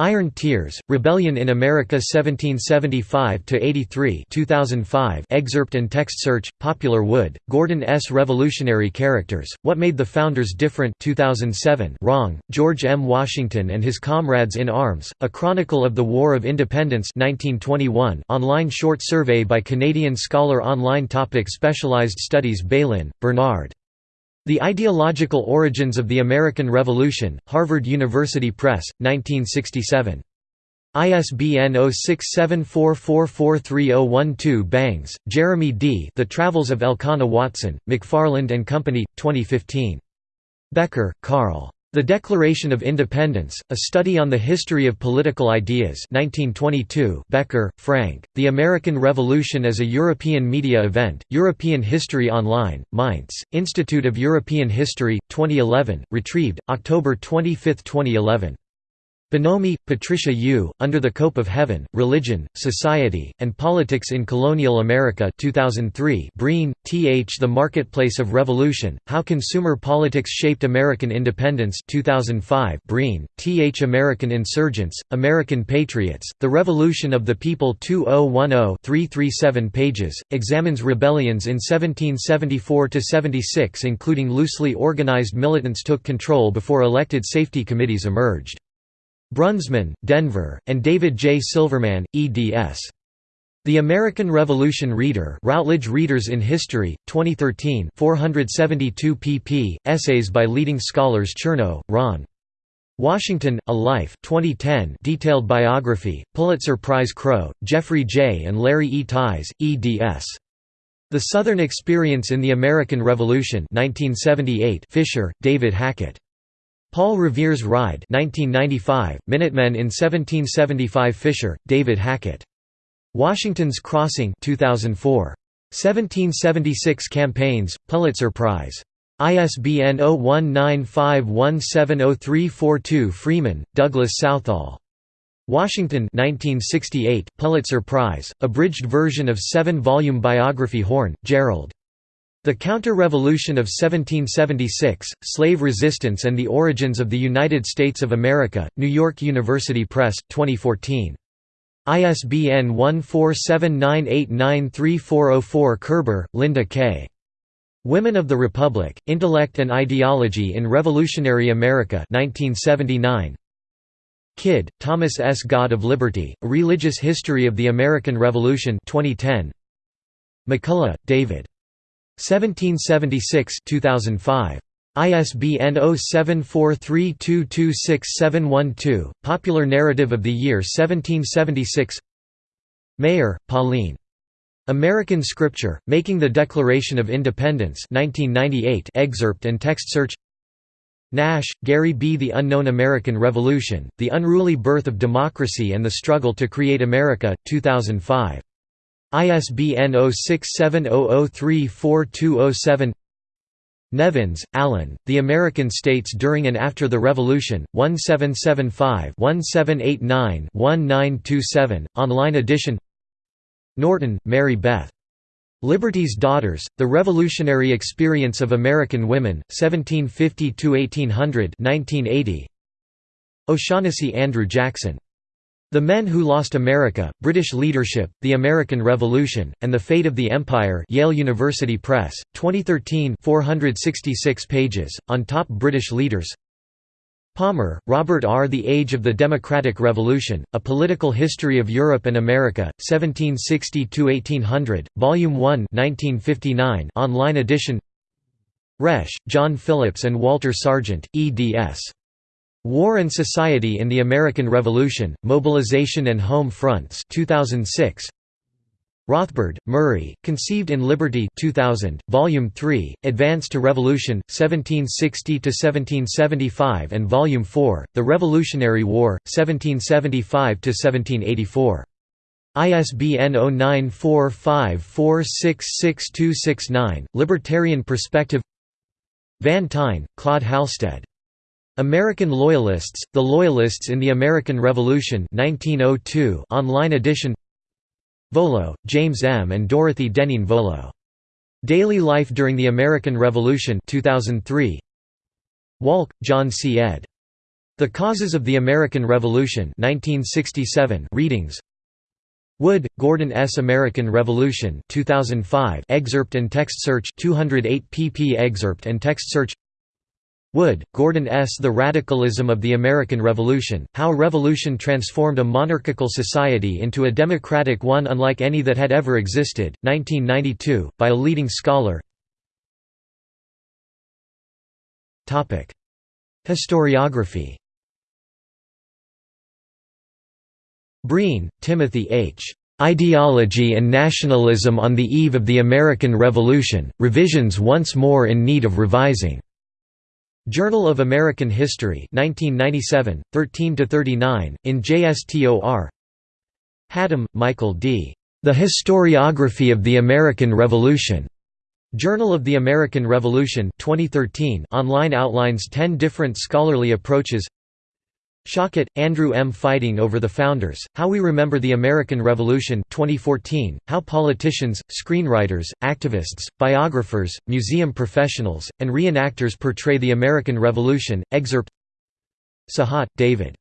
Iron Tears, Rebellion in America 1775–83 2005 excerpt and text search, Popular Wood, Gordon S. Revolutionary Characters, What Made the Founders Different 2007 Wrong, George M. Washington and His Comrades in Arms, A Chronicle of the War of Independence 1921 online short survey by Canadian scholar Online topic Specialized Studies Bailyn, Bernard. The Ideological Origins of the American Revolution, Harvard University Press, 1967. ISBN 0674443012 Bangs, Jeremy D. The Travels of Elkanah Watson, McFarland and Company, 2015. Becker, Carl. The Declaration of Independence, A Study on the History of Political Ideas 1922 Becker, Frank, The American Revolution as a European Media Event, European History Online, Mainz, Institute of European History, 2011, retrieved, October 25, 2011. Bonomi, Patricia U., Under the Cope of Heaven, Religion, Society, and Politics in Colonial America 2003 Breen, T. H. The Marketplace of Revolution, How Consumer Politics Shaped American Independence 2005 Breen, T. H. American Insurgents, American Patriots, The Revolution of the People 2010-337 pages, examines rebellions in 1774–76 including loosely organized militants took control before elected safety committees emerged. Brunsman, Denver, and David J. Silverman, eds. The American Revolution Reader Routledge Readers in History, 2013 472 pp. Essays by leading scholars Chernow, Ron. Washington, A Life 2010 detailed biography, Pulitzer Prize Crow, Jeffrey J. and Larry E. Tise, eds. The Southern Experience in the American Revolution 1978 Fisher, David Hackett. Paul Revere's Ride 1995, Minutemen in 1775 Fisher, David Hackett. Washington's Crossing 2004. 1776 Campaigns, Pulitzer Prize. ISBN 0195170342 Freeman, Douglas Southall. Washington 1968, Pulitzer Prize, abridged version of seven-volume biography Horne, Gerald. The Counter-Revolution of 1776, Slave Resistance and the Origins of the United States of America, New York University Press, 2014. ISBN 1479893404 Kerber, Linda K. Women of the Republic, Intellect and Ideology in Revolutionary America 1979. Kidd, Thomas S. God of Liberty, A Religious History of the American Revolution 2010. McCullough, David. 1776 2005. ISBN 0743226712, Popular Narrative of the Year 1776 Maier, Pauline. American Scripture, Making the Declaration of Independence 1998 excerpt and text search Nash, Gary B. The Unknown American Revolution, The Unruly Birth of Democracy and the Struggle to Create America, 2005. ISBN 0670034207 Nevins, Alan, The American States During and After the Revolution, 1775-1789-1927, online edition Norton, Mary Beth. Liberty's Daughters, The Revolutionary Experience of American Women, 1750–1800 O'Shaughnessy Andrew Jackson. The Men Who Lost America, British Leadership, The American Revolution, and the Fate of the Empire Yale University Press, 2013 466 pages, on top British leaders Palmer, Robert R. The Age of the Democratic Revolution, A Political History of Europe and America, 1760–1800, Volume 1 1959 online edition Resch, John Phillips and Walter Sargent, eds. War and Society in the American Revolution, Mobilization and Home Fronts 2006. Rothbard, Murray, Conceived in Liberty 2000, Volume 3, Advance to Revolution, 1760–1775 and Volume 4, The Revolutionary War, 1775–1784. ISBN 0945466269, Libertarian Perspective Van Tyne, Claude Halstead. American Loyalists, The Loyalists in the American Revolution 1902 online edition Volo, James M. and Dorothy Deneen Volo. Daily Life During the American Revolution 2003. Wahlke, John C. ed. The Causes of the American Revolution 1967 readings Wood, Gordon S. American Revolution 2005 excerpt and text search 208 pp excerpt and text search Wood, Gordon S. The Radicalism of the American Revolution, How Revolution Transformed a Monarchical Society into a Democratic one Unlike Any That Had Ever Existed, 1992, by a leading scholar Historiography Breen, Timothy H. Ideology and Nationalism on the Eve of the American Revolution, Revisions Once More in Need of Revising. Journal of American History 1997, 13–39, in JSTOR Hattem, Michael D. The Historiography of the American Revolution. Journal of the American Revolution 2013 online outlines 10 different scholarly approaches Schocket, Andrew M. Fighting Over the Founders, How We Remember the American Revolution 2014, How Politicians, Screenwriters, Activists, Biographers, Museum Professionals, and Reenactors Portray the American Revolution, excerpt Sehat, David.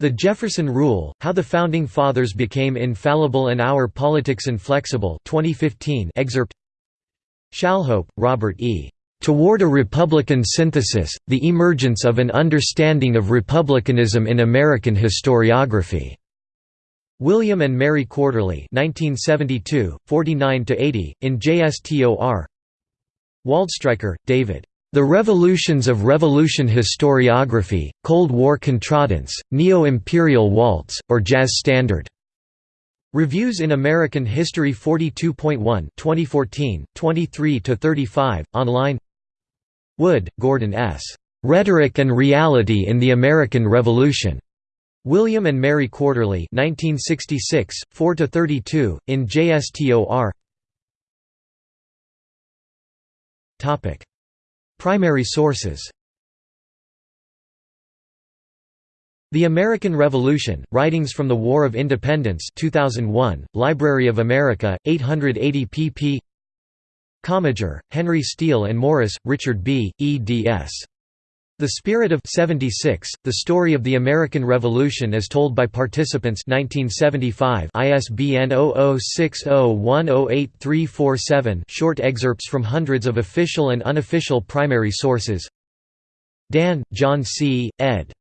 The Jefferson Rule, How the Founding Fathers Became Infallible and Our Politics Inflexible 2015 excerpt Shalhope, Robert E. Toward a Republican Synthesis, The Emergence of an Understanding of Republicanism in American Historiography. William and Mary Quarterly 1972, 49–80, in JSTOR Waldstreicher, David. The Revolutions of Revolution Historiography, Cold War Contradance, Neo-Imperial Waltz, or Jazz Standard. Reviews in American History 42.1 2014, 23–35, online Wood, Gordon S. Rhetoric and Reality in the American Revolution. William and Mary Quarterly 1966, 4 to 32, in JSTOR Topic: Primary sources The American Revolution, Writings from the War of Independence 2001, Library of America, 880 pp Commager, Henry Steele and Morris, Richard B., eds. The Spirit of 76, The Story of the American Revolution as Told by Participants 1975 ISBN 0060108347 short excerpts from hundreds of official and unofficial primary sources Dann, John C., ed.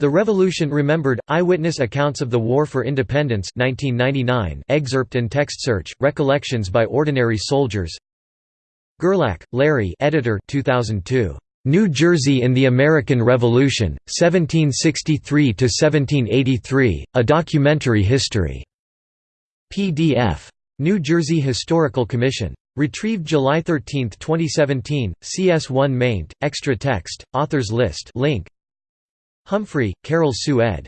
The Revolution Remembered, Eyewitness Accounts of the War for Independence 1999 excerpt and text search, Recollections by Ordinary Soldiers Gerlach, Larry editor 2002. New Jersey in the American Revolution, 1763–1783, A Documentary History. PDF. New Jersey Historical Commission. Retrieved July 13, 2017, CS1 maint, extra text, authors list link Humphrey, Carol Sue ed.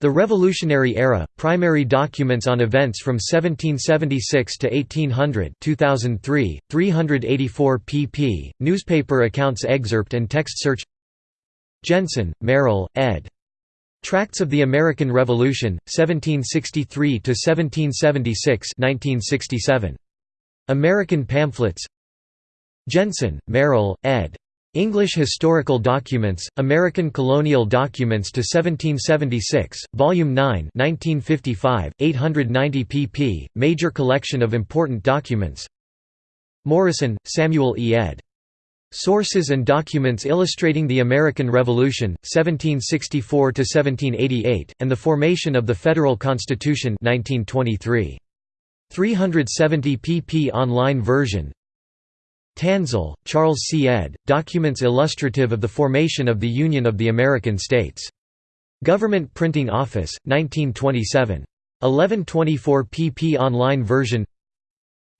The Revolutionary Era, Primary Documents on Events from 1776 to 1800 2003, 384 pp, Newspaper Accounts Excerpt and Text Search Jensen, Merrill, ed. Tracts of the American Revolution, 1763–1776 1967. American Pamphlets Jensen, Merrill, ed. English Historical Documents, American Colonial Documents to 1776, Volume 9 1955, 890 pp., major collection of important documents Morison, Samuel E. ed. Sources and Documents Illustrating the American Revolution, 1764–1788, and the Formation of the Federal Constitution 1923. 370 pp online version Tansill, Charles C. ed., Documents illustrative of the formation of the Union of the American States. Government Printing Office, 1927. 1124 pp online version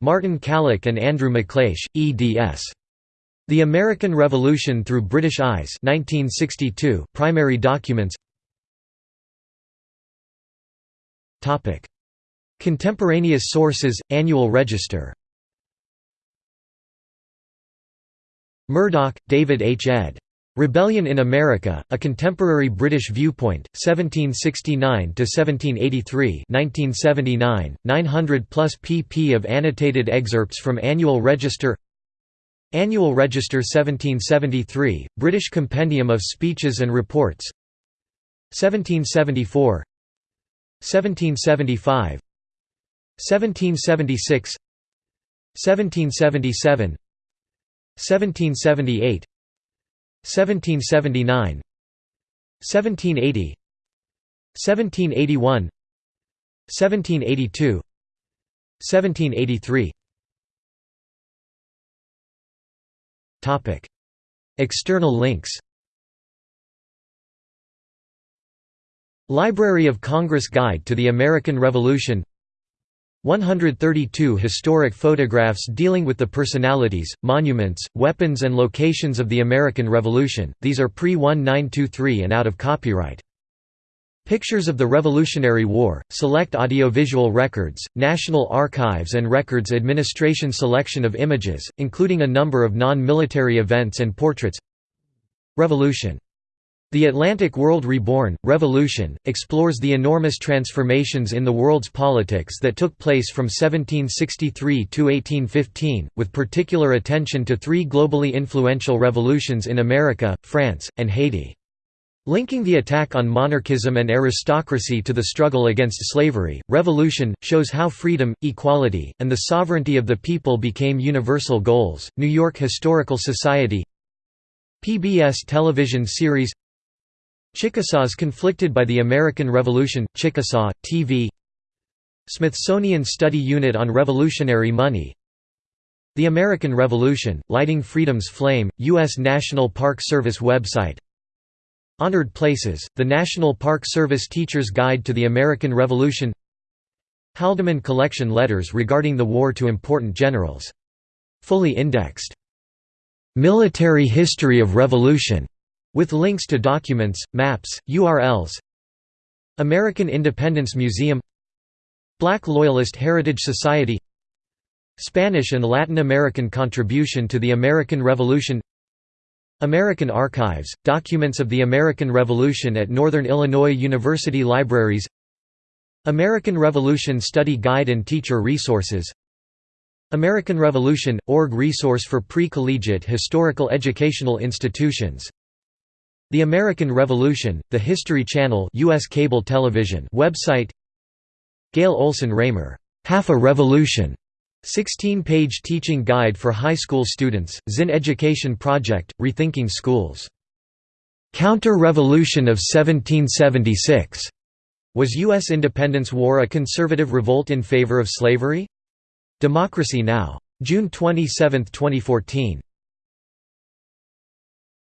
Martin Kallich and Andrew MacLeish, eds. The American Revolution Through British Eyes 1962, primary documents Contemporaneous sources, Annual Register Murdoch, David H. ed. Rebellion in America, A Contemporary British Viewpoint, 1769–1783 1979, 900-plus pp of annotated excerpts from Annual Register Annual Register 1773, British Compendium of Speeches and Reports 1774 1775 1776 1777 1778 1779 1780 1781 1782 1783 Topic External links. Library of Congress Guide to the American Revolution 132 historic photographs dealing with the personalities, monuments, weapons and locations of the American Revolution, these are pre-1923 and out of copyright. Pictures of the Revolutionary War, select audiovisual records, National Archives and Records Administration selection of images, including a number of non-military events and portraits. Revolution the Atlantic World Reborn, Revolution, explores the enormous transformations in the world's politics that took place from 1763 to 1815, with particular attention to three globally influential revolutions in America, France, and Haiti. Linking the attack on monarchism and aristocracy to the struggle against slavery, Revolution, shows how freedom, equality, and the sovereignty of the people became universal goals. New York Historical Society PBS television series Chickasaws conflicted by the American Revolution – Chickasaw, TV Smithsonian Study Unit on Revolutionary Money The American Revolution – Lighting Freedom's Flame, U.S. National Park Service website Honored Places – The National Park Service Teacher's Guide to the American Revolution Haldimand Collection Letters regarding the war to important generals. Fully indexed. Military History of Revolution with links to documents, maps, URLs American Independence Museum Black Loyalist Heritage Society Spanish and Latin American contribution to the American Revolution American Archives, documents of the American Revolution at Northern Illinois University Libraries American Revolution Study Guide and Teacher Resources American Revolution – org resource for pre-collegiate historical educational institutions the American Revolution, the History Channel US cable television website Gail Olson Raymer, "'Half a Revolution' 16-page teaching guide for high school students, Zinn Education Project, Rethinking Schools. Counter-Revolution of 1776. Was U.S. Independence War a conservative revolt in favor of slavery? Democracy Now! June 27, 2014.